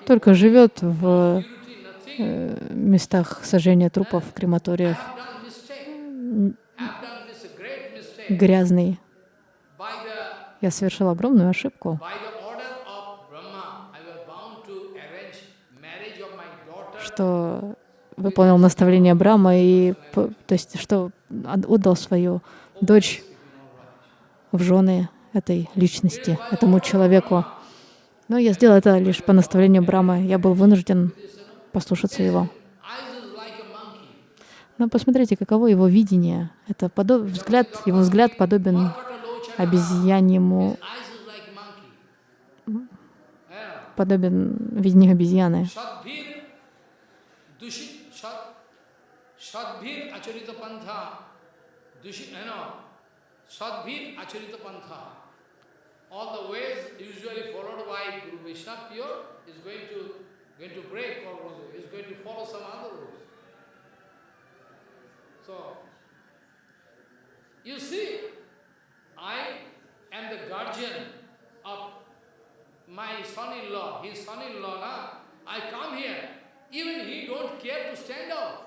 Только живет в э, местах сожжения трупов, крематориях, грязный. Я совершил огромную ошибку. что выполнил наставление Брама и, то есть, что отдал свою дочь в жены этой личности, этому человеку. Но я сделал это лишь по наставлению Брамы. Я был вынужден послушаться его. Но посмотрите, каково его видение. Это подоб... взгляд, его взгляд подобен обезьяньему, подобен видению обезьяны. ways you see, I am the guardian of my son-in-law, his son-in-law? I come here, even he don't care to stand up.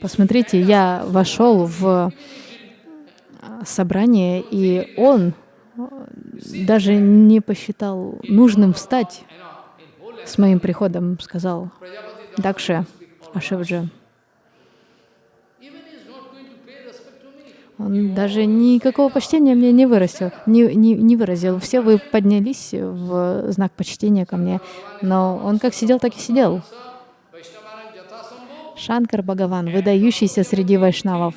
Посмотрите, я вошел в собрание, и он даже не посчитал нужным встать с моим приходом, сказал Дакше Ашевджи. Он даже никакого почтения мне не выразил, не, не, не выразил. Все вы поднялись в знак почтения ко мне, но он как сидел, так и сидел. Шанкар Бхагаван, выдающийся среди вайшнавов.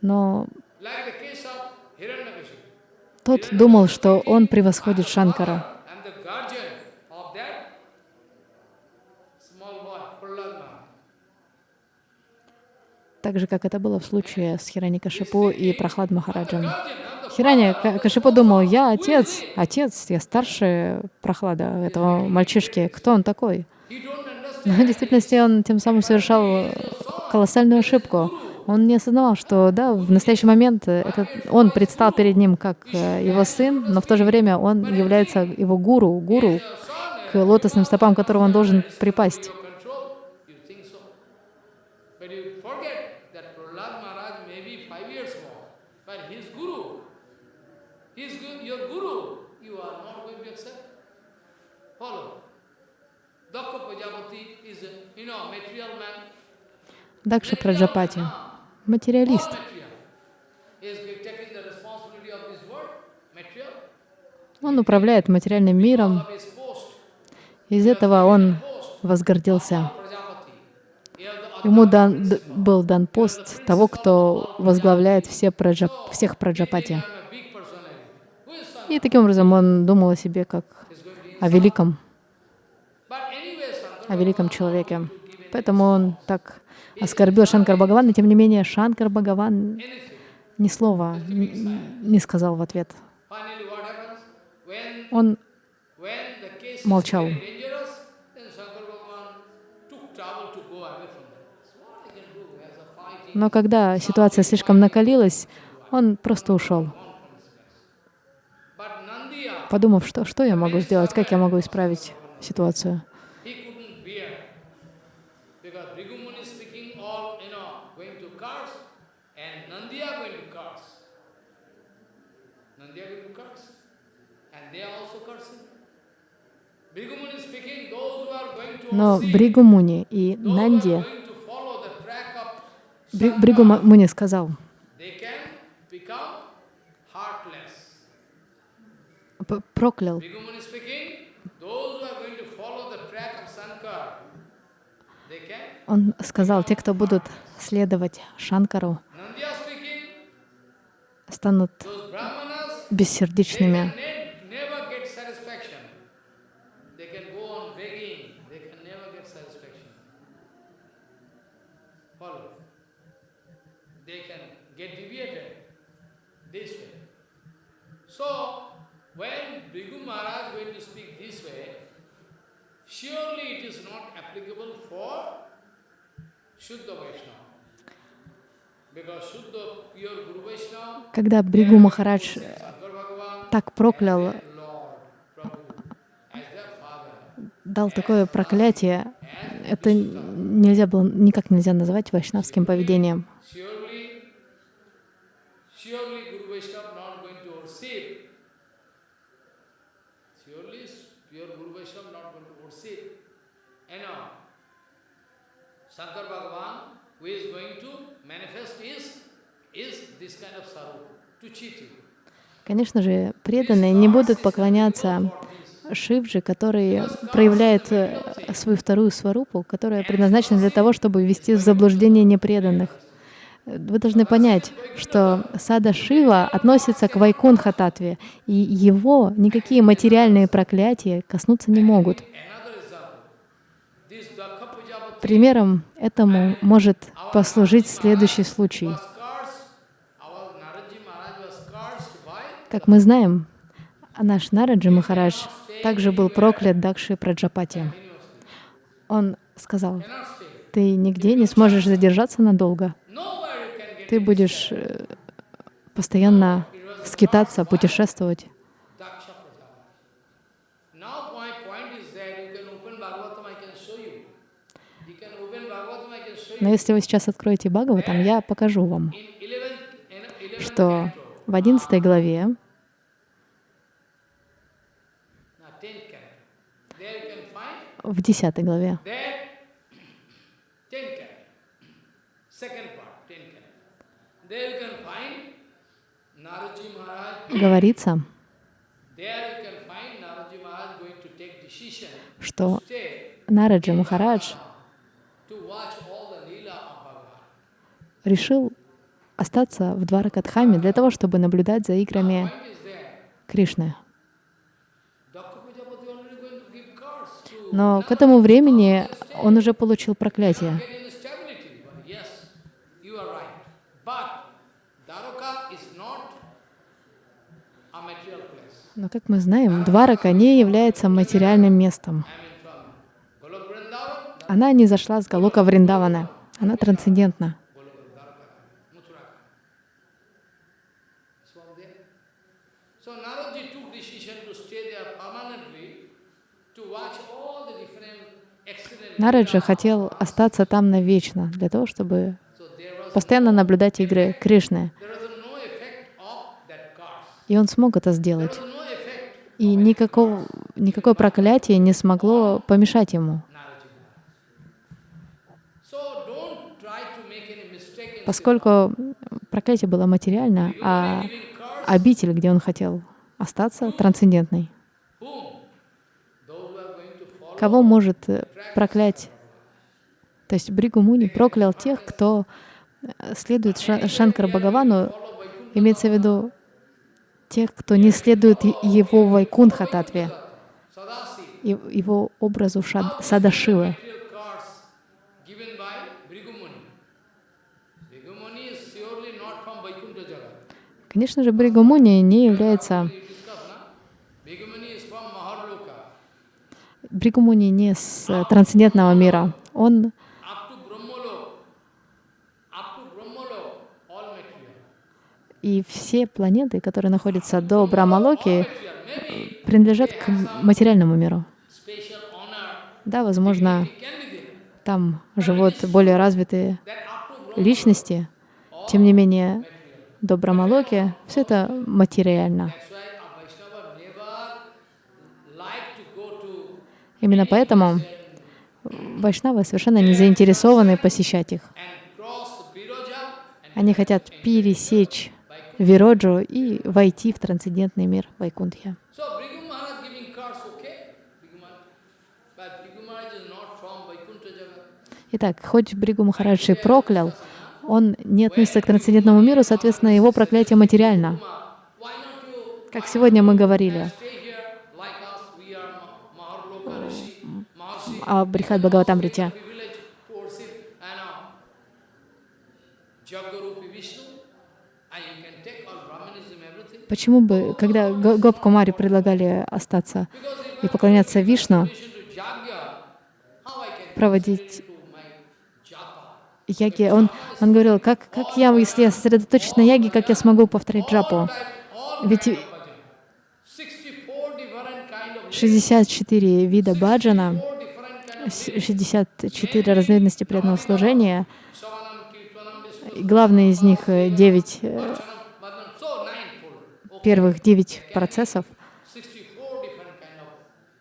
Но тот думал, что он превосходит Шанкара. Так же, как это было в случае с Хирани Кашипу и Прохлад Махараджем. Хирани Кашипу думал, я отец, отец, я старше Прохлада, этого мальчишки. Кто он такой? Но в действительности он тем самым совершал колоссальную ошибку. Он не осознавал, что да, в настоящий момент этот, он предстал перед ним как э, его сын, но в то же время он является его гуру, гуру, к лотосным стопам которого он должен припасть. Дакша Праджапати материалист. Он управляет материальным миром. Из этого он возгордился. Ему дан, был дан пост того, кто возглавляет все праджа, всех праджапати. И таким образом он думал о себе как о великом, о великом человеке. Поэтому он так оскорбил Шанкар Бхагаван, но тем не менее Шанкар Бхагаван ни слова не сказал в ответ. Он молчал. Но когда ситуация слишком накалилась, он просто ушел, подумав, что, что я могу сделать, как я могу исправить ситуацию. Но Бригу Муни и Нанди, Бригу Муни сказал, проклял он сказал, те, кто будут следовать Шанкару, станут бессердечными. can ne- never get satisfaction. They can go on begging, they can never get satisfaction. Follow. They can get deviated this way. So, when Bhrigu Maharaj went to speak this way, surely it is not applicable for Shuddha Vaishnava. Because Shuddha, pure Guru Vaishnava, Когда Бригу Махарадж так проклял, дал такое проклятие, это нельзя было, никак нельзя назвать вайшнавским поведением. surely, surely Guru Vaishnava not going to worship. Surely pure Guru Vaishnava not going to worship. You know, Shankar Bhagavan, who is going to manifest is, is this kind of saru, to cheat you. Конечно же, преданные не будут поклоняться Шивджи, который проявляет э, свою вторую сварупу, которая предназначена для того, чтобы ввести в заблуждение непреданных. Вы должны понять, что сада Шива относится к Вайкунха Татве, и его никакие материальные проклятия коснуться не могут. Примером этому может послужить следующий случай. Как мы знаем, наш Нараджи Махарадж также был проклят Дакши Праджапати. Он сказал, ты нигде не сможешь задержаться надолго. Ты будешь э, постоянно скитаться, путешествовать. Daksha Prajapati. Now my point is that you can open Bhagavatam, I can show you. You can open Bhagavatam, I can show Но если вы сейчас откроете Бхагаватам, я покажу вам, In 11th, in 11th что в 11 главе, now 10th canto, there you can find в 10 главе, that 10th canto, second решил остаться в Дваракатхаме для того, чтобы наблюдать за играми. Кришны. Но к этому времени он уже получил проклятие. Но, как мы знаем, Дварака не является материальным местом. Она не зашла с Галока Вриндавана. Она трансцендентна. Golok Dwaraka, Mathuraka. It's from there. So Naraji took decision to stay there permanently to watch all the different accidents. Нараджа хотел остаться там навечно, для того, чтобы постоянно наблюдать игры Кришны. И он смог это сделать. И никакого, никакое проклятие не смогло помешать ему. Поскольку проклятие было материально, а обитель, где он хотел остаться, трансцендентной. Whom? Those who are going to follow Кого может э, проклять? То есть Бригу Муни проклял тех, кто э, следует Ша- Шанкара Бхагавану, имеется в виду тех, кто не следует его Вайкунха Татве, Sadasi. и- его образу Шад- Садашивы. Конечно же, Бригу Муни не является... Бригу Муни не с э, трансцендентного мира. Он и все планеты, которые находятся до Брамалоки, принадлежат к материальному миру. Да, возможно, там живут более развитые личности. Тем не менее, до Брамалоки все это материально. That's why a Vaishnava never like to go to Именно поэтому вайшнавы совершенно не заинтересованы посещать их. Они хотят пересечь Вироджу и войти в трансцендентный мир Вайкунтхи. Итак, хоть Бригу Махарадж и проклял, он не относится к трансцендентному миру, соответственно, его проклятие материально. Как сегодня мы говорили stay here like us? We are Ma- Maharloka Rishi, Maharshi. о Брихат Бхагаватамрите. privilege to worship and uh, Jagarupi Vishnu, and you can take all Brahmanism, everything. Почему бы, когда Го- Гоп предлагали остаться и поклоняться Вишну, проводить яги, он, он говорил, как, как я, если я сосредоточусь на яге, как я смогу повторять джапу? Ведь kind of bhajan. 64 different kind of 64 вида баджана, 64 разновидности преданного служения, и главное из них 9, Bhajanam, Bhajanam. So ninefold. Okay. первых 9 процессов. 64 different kind of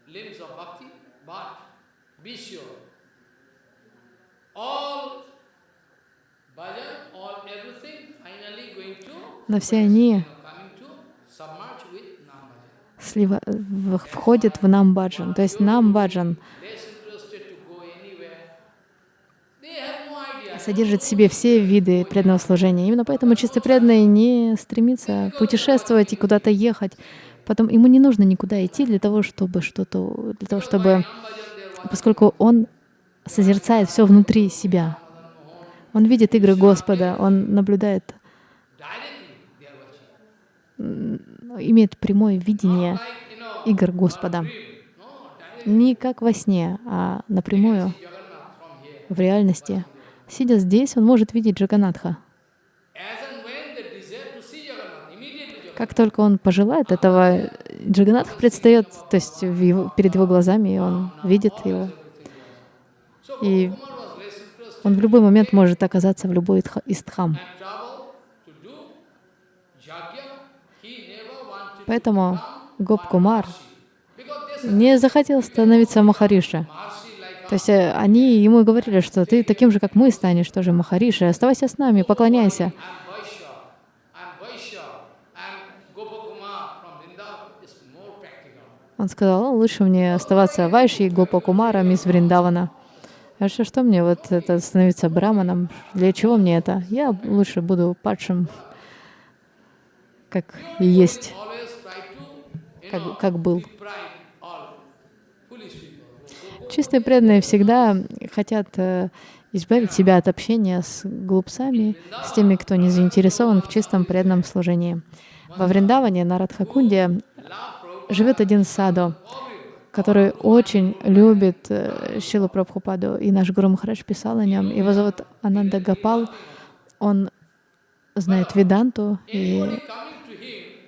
limbs of bhakti, but be sure, all bhajan, all everything, finally going to, Но все они слива, входят в нам баджан. То есть нам баджан Less interested to go anywhere. They have no idea. Содержит в себе все виды преданного служения. Именно поэтому чисто преданный не стремится путешествовать и куда-то ехать. Потом ему не нужно никуда идти для того, чтобы что-то, для того, чтобы, поскольку он созерцает все внутри себя. Он видит игры Господа, он наблюдает, имеет прямое видение игр Господа. Не как во сне, а напрямую, в реальности. Сидя здесь, он может видеть Джаганатха. Как только он пожелает этого, Джаганатх предстает, то есть его- перед его глазами, и он видит его. И он в любой момент может оказаться в любой из дхам. Поэтому Гоп Кумар не захотел становиться Махариши. То есть э, они ему говорили, что ты таким же, как мы, станешь тоже Махариши, оставайся с нами, поклоняйся. Он сказал, «О, лучше мне оставаться Вайши и Гопа Кумаром из Вриндавана. А что, что мне вот это становиться браманом? Для чего мне это? Я лучше буду падшим, как и есть, как, как был. Чистые преданные всегда хотят э, избавить себя от общения с глупцами, с теми, кто не заинтересован в чистом преданном служении. Во Вриндаване, на Радхакунде, живет один саду, который очень любит э, Шилу Прабхупаду, и наш Гуру Махарадж писал о нем. Его зовут Ананда Гапал. Он знает Веданту, и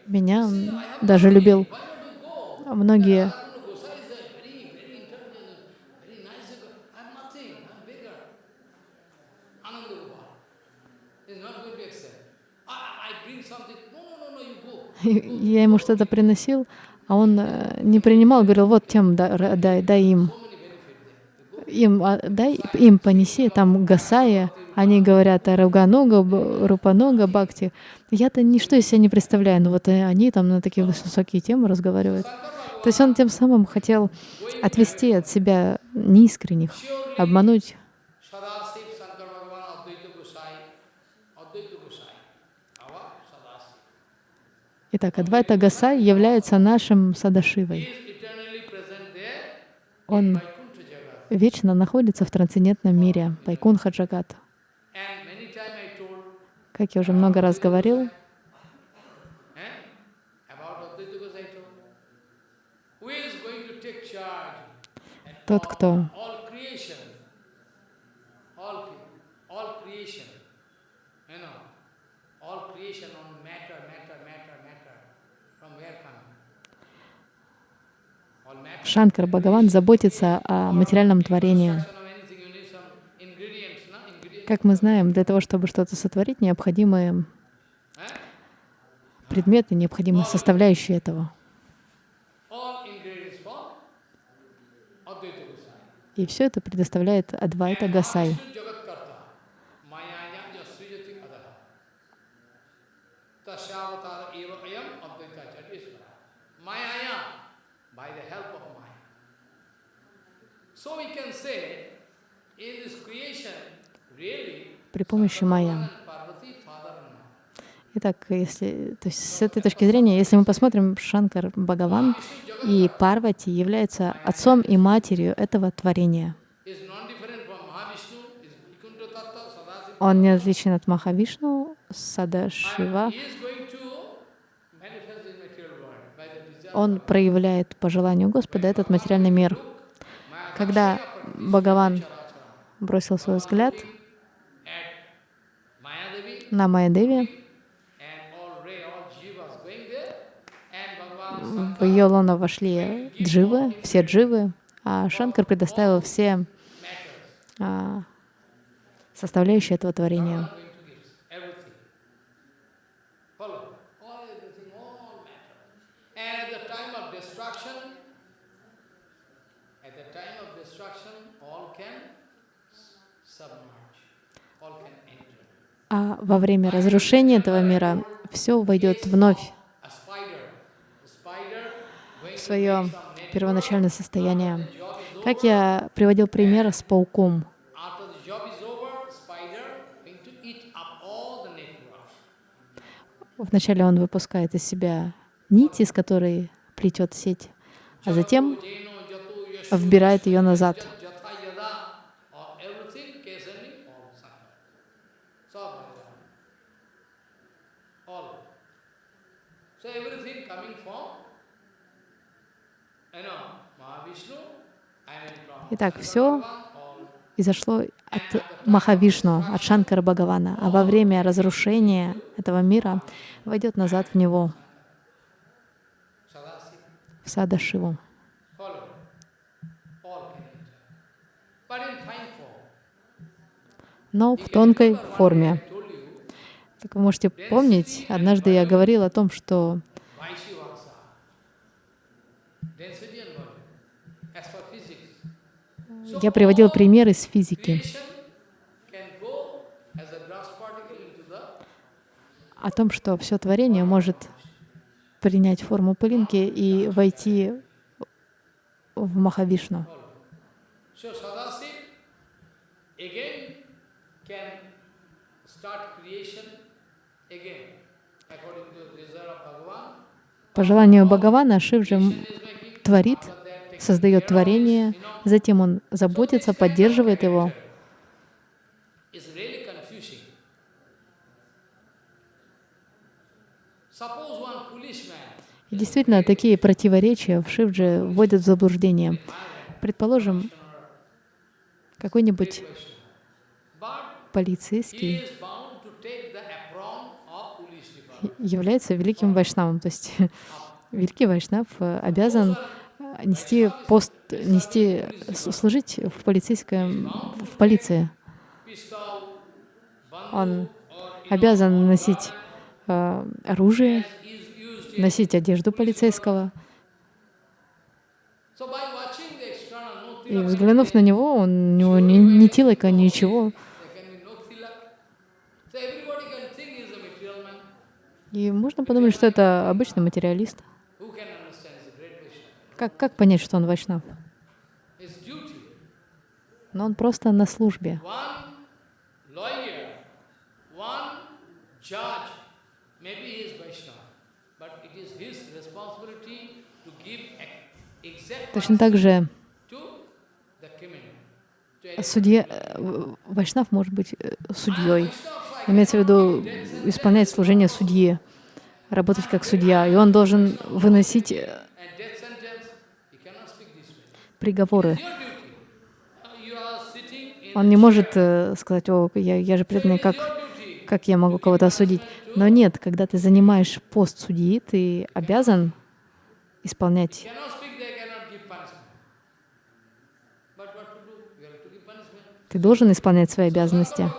меня даже любил. Многие Gosai is a very, very intelligent, very nice girl. I'm nothing, I'm bigger. Ananda Gopal is not going to accept. I, I bring something. No, no, no, no, you go. И я ему что-то приносил, а он э, не принимал, говорил, вот тем да- ра- дай, дай им. Им, а, дай им понеси, там гасая, они говорят о Руганога, Б- Рупанога, Бхакти. Я-то ничто из себя не представляю, но вот э, они там на такие высокие темы разговаривают. То есть он тем самым хотел отвести от себя неискренних, обмануть. Итак, Адвайта Гасай является нашим Садашивой. Он вечно находится в трансцендентном мире, Пайкунха Джагат. Как я уже много раз говорил, eh, about Advaita Gosai told. Who is going to take charge? at тот, кто all creation, all, cre- all creation, you know, all creation on matter, matter, matter, matter, from where coming? All matter. Шанкар Бхагаван заботится о материальном творении. Как мы знаем, для того, чтобы что-то сотворить, необходимы предметы, необходимы составляющие этого. И все это предоставляет Адвайта Гасай. При помощи майя. Итак, если, то есть с этой точки зрения, если мы посмотрим, Шанкар Бхагаван и Парвати являются отцом и матерью этого творения. Он не отличен от Махавишну, Сада Шива. He is going to manifest in material world by the desire. Он проявляет по желанию Господа этот материальный мир. Когда Бхагаван бросил свой взгляд на Bhagavan в ее лоно вошли дживы, все дживы, а Шанкар предоставил все а, составляющие этого творения. going to give everything. Follow. All everything, all matter. And at the time of destruction, at the time of destruction, all can s- submerge, all can enter. А во время разрушения этого мира все войдет вновь в свое первоначальное состояние. Как я приводил пример с пауком. Вначале он выпускает из себя нить, из которой плетет сеть, а затем вбирает ее назад. Итак, все произошло от Махавишну, от Шанкара Бхагавана, а во время разрушения этого мира войдет назад в него, в Сада Шиву. follow. All can enter. But in fine form. Но в тонкой форме. Как вы можете помнить, однажды я говорил о том, что я приводил пример из физики о том, что все творение может принять форму пылинки и войти в Махавишну. По желанию Бхагавана же творит, создает творение, затем он заботится, поддерживает его. И действительно, такие противоречия в Шивдже вводят в заблуждение. Предположим, какой-нибудь полицейский является великим вайшнавом. То есть великий вайшнав э, обязан нести пост, нести, служить в полицейском, в полиции. Он обязан носить э, оружие, носить одежду полицейского. И взглянув на него, он, у него ни, ни тилока, ничего. И можно подумать, что это обычный материалист. Who can understand? He's a great Vaishnava. Как, как понять, что он вайшнав? Но он просто на службе. Exact Точно так же судья, э, вайшнав может быть э, судьей. Имеется в виду исполнять служение судьи, работать как судья. И он должен выносить э, and death sentence, he cannot speak this way. Приговоры. Он не может э, сказать, о, я, я же преданный, как, как я могу кого-то осудить. Но нет, когда ты занимаешь пост судьи, ты обязан исполнять. Ты должен исполнять свои обязанности.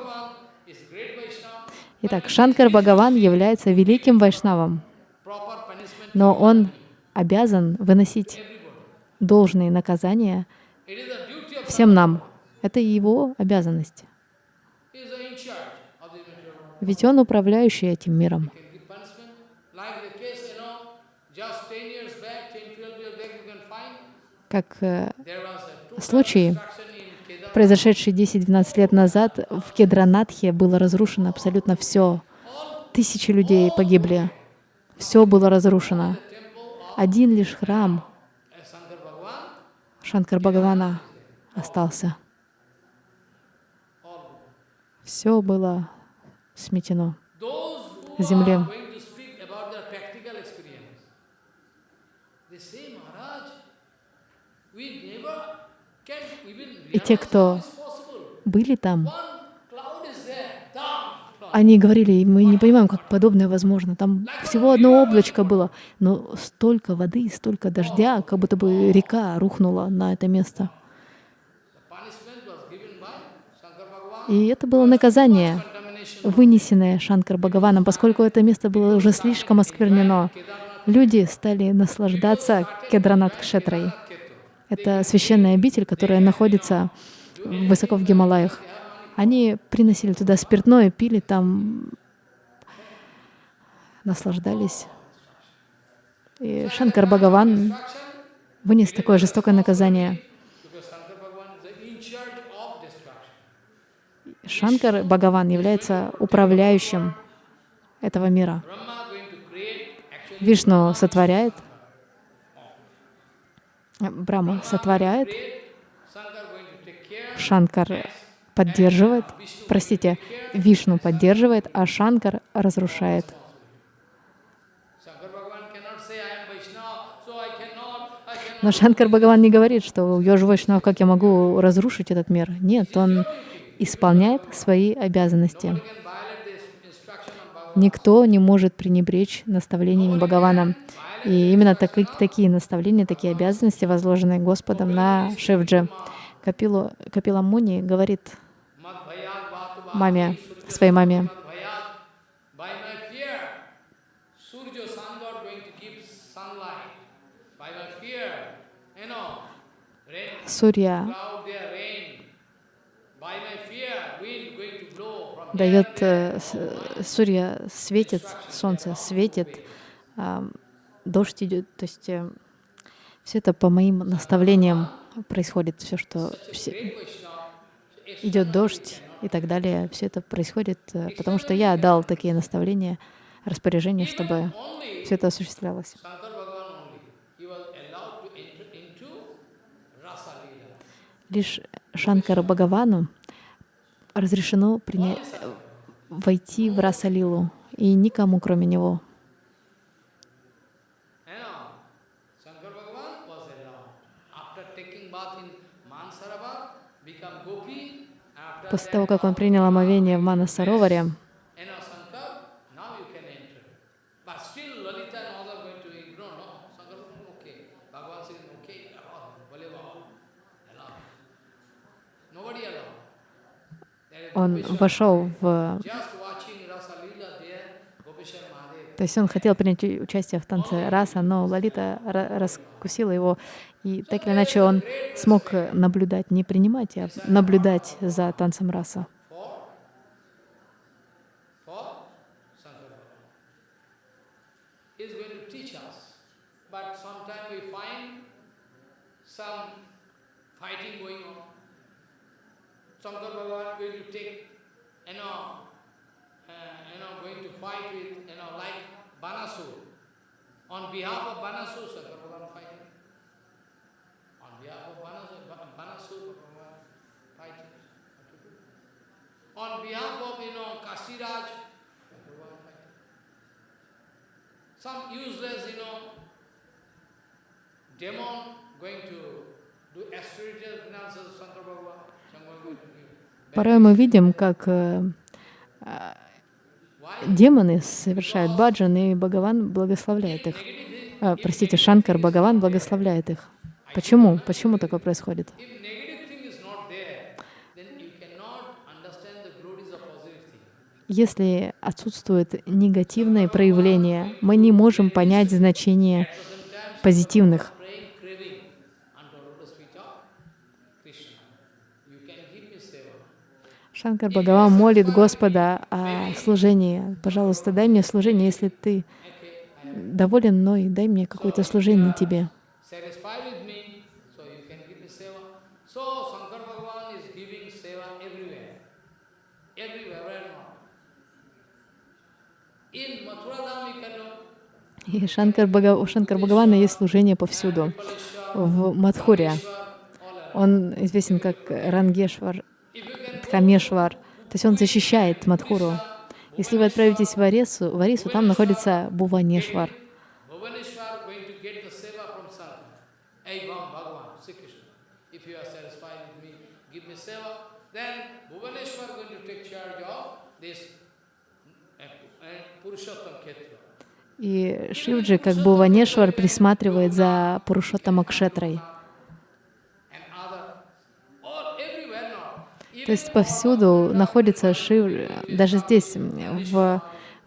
Итак, Шанкар Бхагаван является великим вайшнавом, но он обязан выносить. Должные наказания всем нам. Это его обязанность. Ведь он управляющий этим миром. He can give punishment. Like the case, you know, just 10 years back, 10, 12 years back, you can find Как э, Kedarnath. произошедший 10-12 лет назад, в Кедранатхе было разрушено абсолютно все. Тысячи людей погибли. Все было разрушено. Один лишь храм Шанкар Бхагавана остался. Все было сметено земле. И те, кто были там, они говорили, мы не понимаем, как подобное возможно. Там всего одно облачко было, но столько воды, столько дождя, как будто бы река рухнула на это место. И это было наказание, вынесенное Шанкар Бхагаваном, поскольку это место было уже слишком осквернено. Люди стали наслаждаться Кедранат Кшетрой. Это священная обитель, которая находится высоко в Гималаях. Они приносили туда спиртное, пили там, наслаждались. И Шанкар Бхагаван вынес такое жестокое наказание. Шанкар Бхагаван является управляющим этого мира. Вишну сотворяет, Брахма сотворяет, Шанкар поддерживает, простите, Вишну поддерживает, а Шанкар разрушает. Но Шанкар Бхагаван не говорит, что я же Вайшнав, как я могу разрушить этот мир. Нет, он исполняет свои обязанности. Никто не может пренебречь наставлениями Бхагавана. И именно так, такие наставления, такие обязанности, возложенные Господом на Шивджи. Капилу, Капила Муни говорит маме, своей маме, Сурья дает, э, Сурья светит, солнце светит, дождь идет, то есть э, все это по моим наставлениям происходит, все, что все, идет дождь и так далее, все это происходит, э, потому что я дал такие наставления, распоряжения, чтобы все это осуществлялось. Лишь Шанкара Бхагавану разрешено войти в Расалилу, и никому, кроме него. После того, как он принял омовение в Манасароваре, он вошел в... То есть он хотел принять участие в танце раса, но Лалита раскусила его, и так или иначе он смог наблюдать, не принимать, а наблюдать за танцем раса. Uh. On behalf of Banasur, Shankar Bhagavan fighting. On behalf of you know, Kasiraj. Some useless, you know, demon going to do astrological finances, Shankar Bhagavan. Порой мы видим, как э, э, демоны совершают баджан, и Бхагаван благословляет их. А, простите, Шанкар Бхагаван благословляет их. Почему? Почему такое происходит? Если отсутствует негативное проявление, мы не можем понять значение позитивных. Шанкар Бхагаван молит Господа о служении. Пожалуйста, дай мне служение, если ты доволен мной, дай мне какое-то служение тебе. In Mathura Dham you can know. И Шанкар Бхага- у Шанкар Бхагавана есть служение повсюду. В Мадхуре он известен как Рангешвар, Дхамешвар. То есть он защищает Мадхуру. Если вы отправитесь в Арису, в Арису там находится Буванешвар. Bhuvaneshwar going to get the seva from Sankar. Hey, Bham, Bhagavan, Sri Krishna, if you are satisfied with me, give me seva. Then Bhuvaneshwar going to take charge of this uh, uh, Purushottam Khetra. И Шивджи, как Буванешвар, присматривает за Пурушоттама Кшетрой. and other, all everywhere now. То есть повсюду находится Шив, даже здесь, в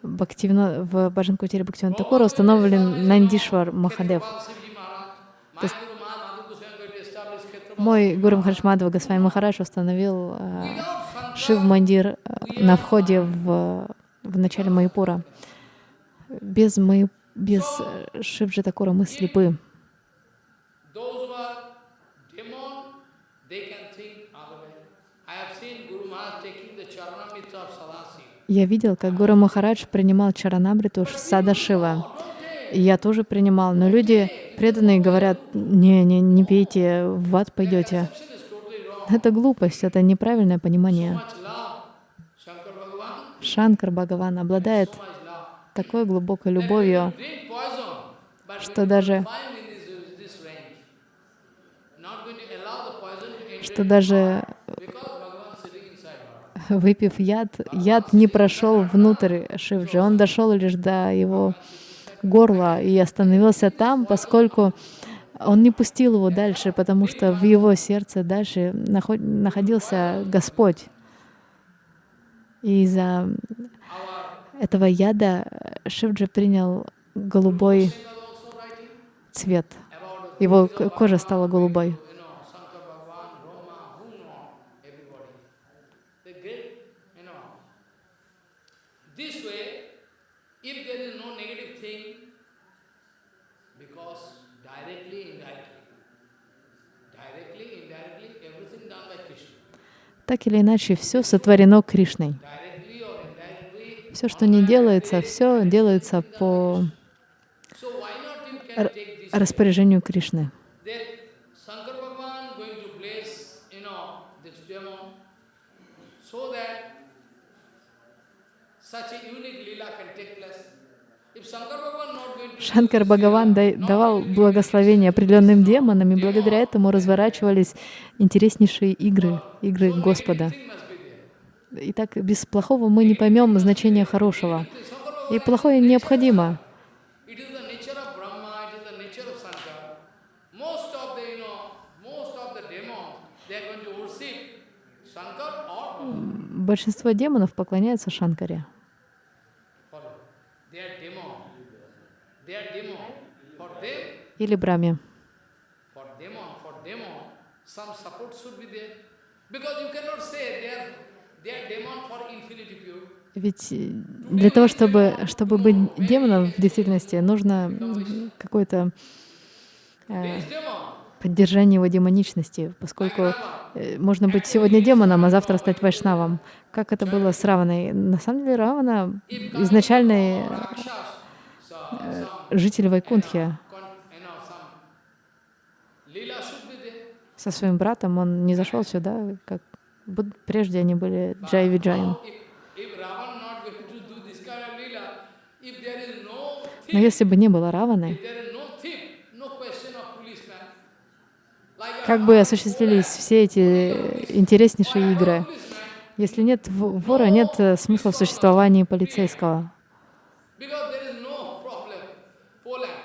Бхактивино, в Баджанкутире Бхактивино Такура установлен Нандишвар Махадев. Establish Khetra. Мой Гуру Махарадж Госвами Махарадж установил э, Шив Мандир э, на входе в, в начале Майпура. Без, Май, без э, Шивджи Такура мы слепы. Я видел, как Гуру Махарадж принимал Чаранабриту Сада Шива. И я тоже принимал, но люди преданные говорят, не, не, не пейте, в ад пойдете. Это глупость, это неправильное понимание. Шанкар Бхагаван обладает. Такой глубокой любовью, Что даже- что даже выпив яд, яд не прошел внутрь Шивджи, он дошел лишь до его горла и остановился там, поскольку он не пустил его дальше, потому что в его сердце дальше наход- находился Господь. И из-за этого яда Шивджи принял голубой цвет. Его кожа стала голубой. Так или иначе, все сотворено Кришной. Все, что не делается, все делается по распоряжению Кришны. Шанкар Бхагаван давал благословение определенным демонам, и благодаря этому разворачивались интереснейшие игры, игры Господа. thing must be there. И так без плохого мы не поймем значение хорошего. И плохое необходимо. Большинство демонов поклоняются Шанкаре. Или Браме. Because you cannot say they are, they are demon for infinity pure. Ведь э, для того, чтобы, чтобы быть демоном в действительности, нужно какое-то э, поддержание его демоничности, поскольку э, можно быть сегодня демоном, а завтра стать вайшнавом. Как это было с Раваной? На самом деле Равана изначальный э, житель there. Со своим братом он не зашел сюда, как буд- прежде они были Джай Виджаем. No Но если бы не было Раваны, как бы осуществились все эти интереснейшие игры? policeman, Если нет вора, нет э, смысла в существовании полицейского. Because there is no problem. Poland.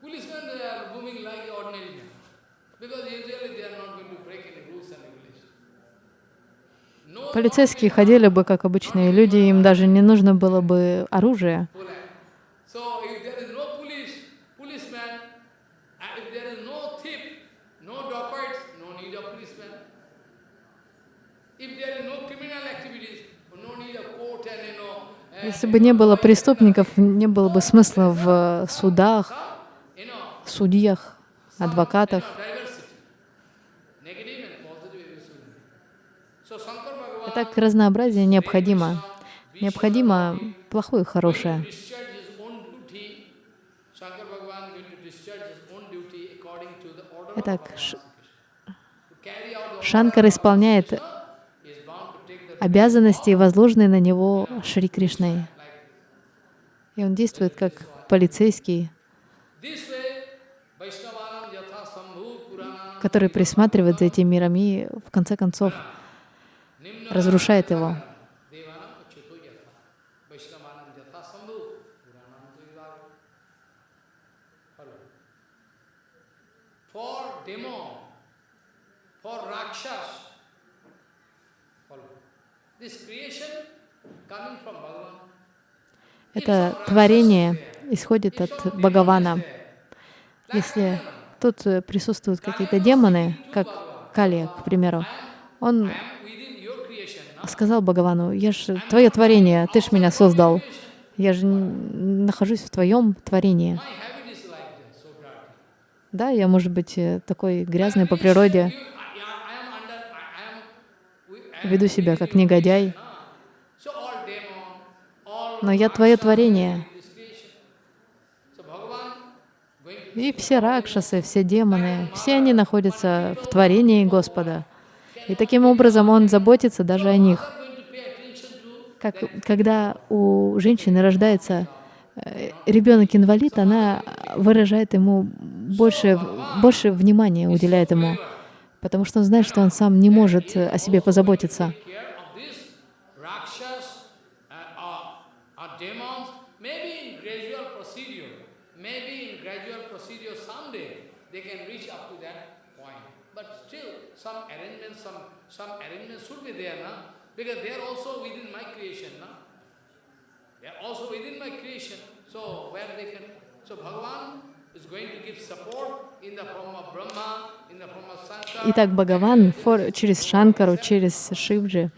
Policemen they are moving like ordinary men. Because usually they are not going to break any rules and regulations. No Полицейские ходили бы, как обычные люди, им даже не нужно было бы оружие. Uh, Если бы не было преступников, не было бы смысла в судах, судьях, адвокатах. diversity. Negative and positive everything. So Shankar Bhagavan Так разнообразие необходимо. Необходимо плохое и хорошее. Итак, Шанкар исполняет обязанности, возложенные на него Шри Кришной. И он действует как полицейский, который присматривает за этим миром и, в конце концов, разрушает его. Это творение исходит от Бхагавана. Если тут э, присутствуют какие-то демоны, как Кали, к примеру, он сказал Бхагавану, я же твое творение, ты ж меня создал. Я же нахожусь в твоем творении. Да, я, может быть, э, такой грязный по природе, веду себя как негодяй, но я твое творение. И все ракшасы, все демоны, все они находятся в творении Господа. И таким образом Он заботится даже о них. Как, когда у женщины рождается ребенок-инвалид, она выражает ему больше, больше внимания, уделяет ему, потому что он знает, что он сам не может э, о себе позаботиться. care of this rakshas uh, or, or demons, maybe in gradual procedure, maybe in gradual procedure someday they can reach up to that point. But still, some arrangements, some, some arrangements should be there, na? because they are also within my creation. Na? They are also within my creation. So where they can, so Bhagavan is going to give support in the form of Brahma, in the form of Sankara. Итак, Бхагаван через Шанкару, через Шивджи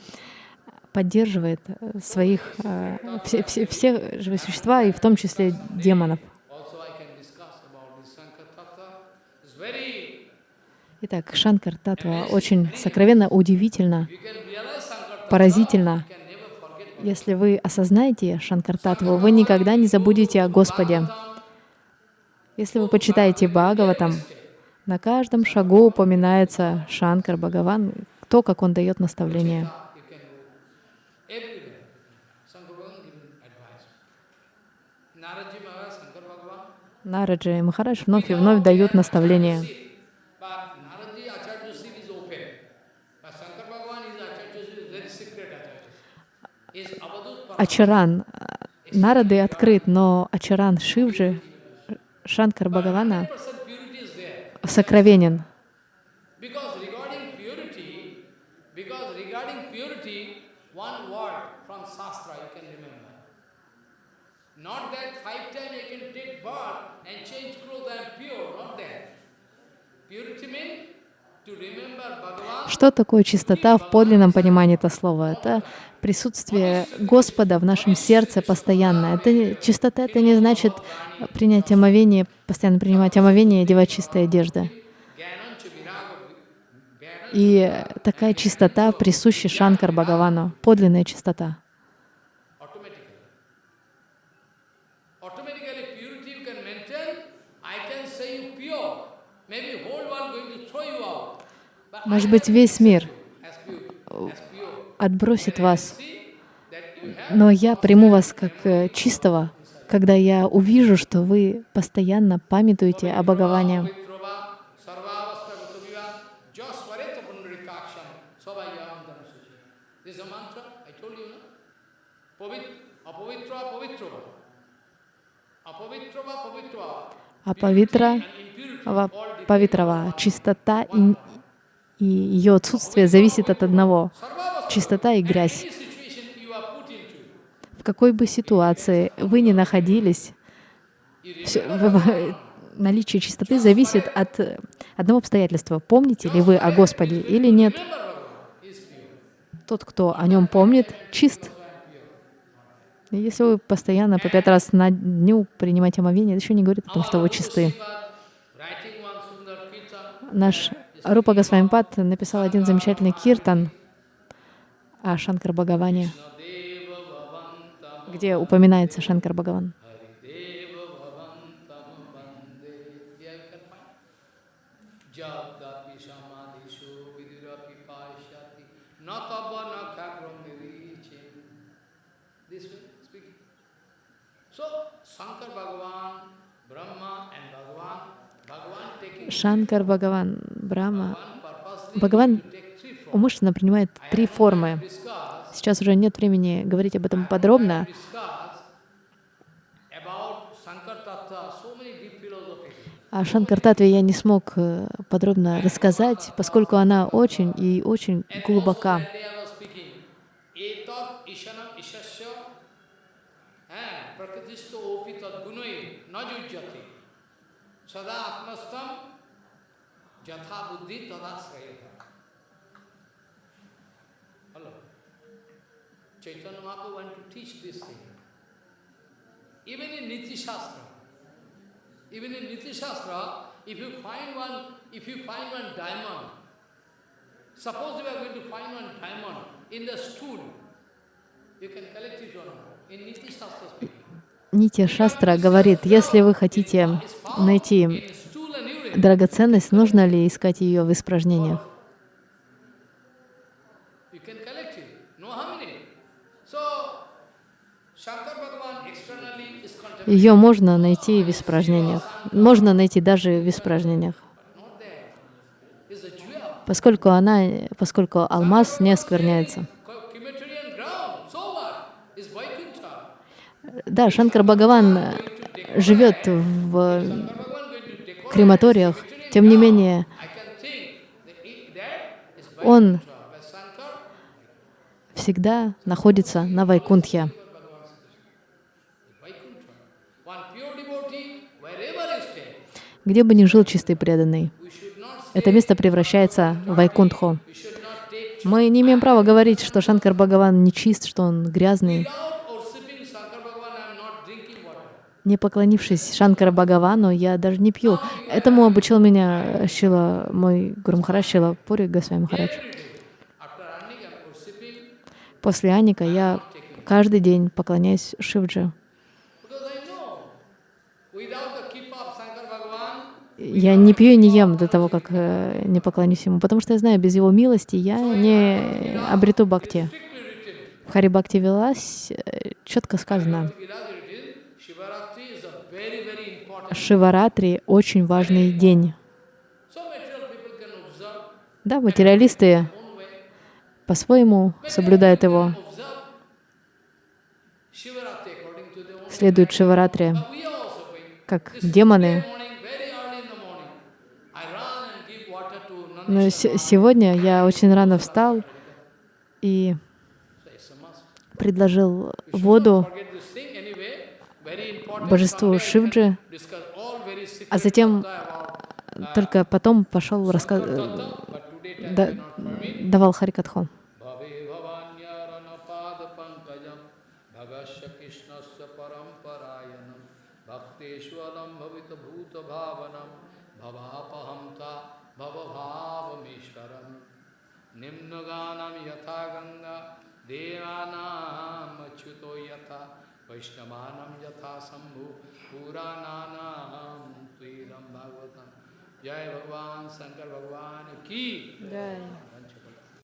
поддерживает э, своих, э, все, все, все живые существа, и в том числе демонов. Very, Итак, Шанкар Татва очень сокровенно, удивительно, поразительно. Если вы осознаете Шанкар Татву, вы никогда не забудете о Господе. Если вы почитаете Бхагаватам, на каждом шагу упоминается Шанкар Бхагаван, то, как он дает Bhagavan, Нараджи и Махарадж вновь и вновь дают наставления. Ачаран э, Нарады открыт, но Ачаран Шивджи, Шанкар Бхагавана, 100% purity is there. сокровенен. Purity, means Что такое чистота в подлинном понимании этого слова? Это присутствие Господа в нашем сердце постоянно. Это чистота это не значит принять омовение, постоянно принимать омовение и одевать чистые одежды. И такая чистота присуща Шанкар Бхагавану, подлинная чистота. automatically. Automatically purity you can maintain, I can say you pure. Maybe whole world going to throw you out. But I Может быть, весь мир отбросит вас, но я приму вас как э, чистого, когда я увижу, что вы постоянно памятуете о Бхагаване. А павитра, павитрава, чистота и, и ее отсутствие зависит от одного — чистота и грязь. В какой бы ситуации вы ни находились, наличие чистоты зависит от э, одного обстоятельства. Помните ли вы о Господе или нет? Тот, кто о нем помнит, чист. Если вы постоянно по пять раз на дню принимаете омовение, это еще не говорит о том, что вы чисты. Наш Рупа Госвамипад написал один замечательный киртан о Шанкар Бхагаване. Где упоминается Шанкар Бхагаван. Harideva Bhavantam Bande. Yeah, you can find. Jagdapi Samadhishu Vidurapi Pashyati Natava Nakagram Nirichin. This way speaking. So, Shankar Bhagavan, Brahma and Bhagavan, Bhagavan taking Шанкар Бхагаван, purposely Бхагаван умышленно принимает три формы. Сейчас уже нет времени говорить об этом подробно. О Шанкартатве я не смог э, подробно рассказать, поскольку она очень и очень глубока. also Even in Niti Shastra, even in Niti Shastra, if you find one, if you find one diamond, suppose you are going to find one diamond in the stool, you can collect it not. In Niti Shastra. Нити Шастра говорит, если вы хотите найти in stool and urine. Драгоценность, нужно ли искать ее в испражнениях? Ее можно найти в испражнениях. Можно найти даже в испражнениях. Поскольку она, поскольку алмаз не оскверняется. Да, Шанкар Бхагаван живет в Bhagavan going to decorate крематориях. Тем не менее, он всегда находится на Вайкунтхе. Где бы ни жил чистый преданный, это место превращается в Вайкунтху. Мы не имеем права говорить, что Шанкар Бхагаван нечист, что он грязный. without worshipping Shankar Bhagavan, I am not drinking water. Не поклонившись Шанкара Бхагавану, я даже не пью. Этому обучил меня Шила, мой Гуру Махарадж, Шила Пури Госвами Махарадж. После Аника я каждый день поклоняюсь Шивджи. Я не пью и не ем до того, как э, не поклонюсь ему, потому что я знаю, без его милости я не обрету бхакти. В Хари Бхакти Вилас четко сказано, Vilas written, Shivaratri is a very, very important. Шиваратри очень важный день. Да, материалисты по-своему соблюдают его, следуют Шиваратри, как демоны. Но сегодня я очень рано встал и предложил воду not forget this thing anyway. Very important. Божеству Шивджи, а затем только потом пошел permit. давал Харикатху. Bhave bhavanyaranapad pankajam bhagasya krishnasya वैष्णवानम यथाशंभु पुराणानीरम भागवत जय भगवान शंकर भगवान की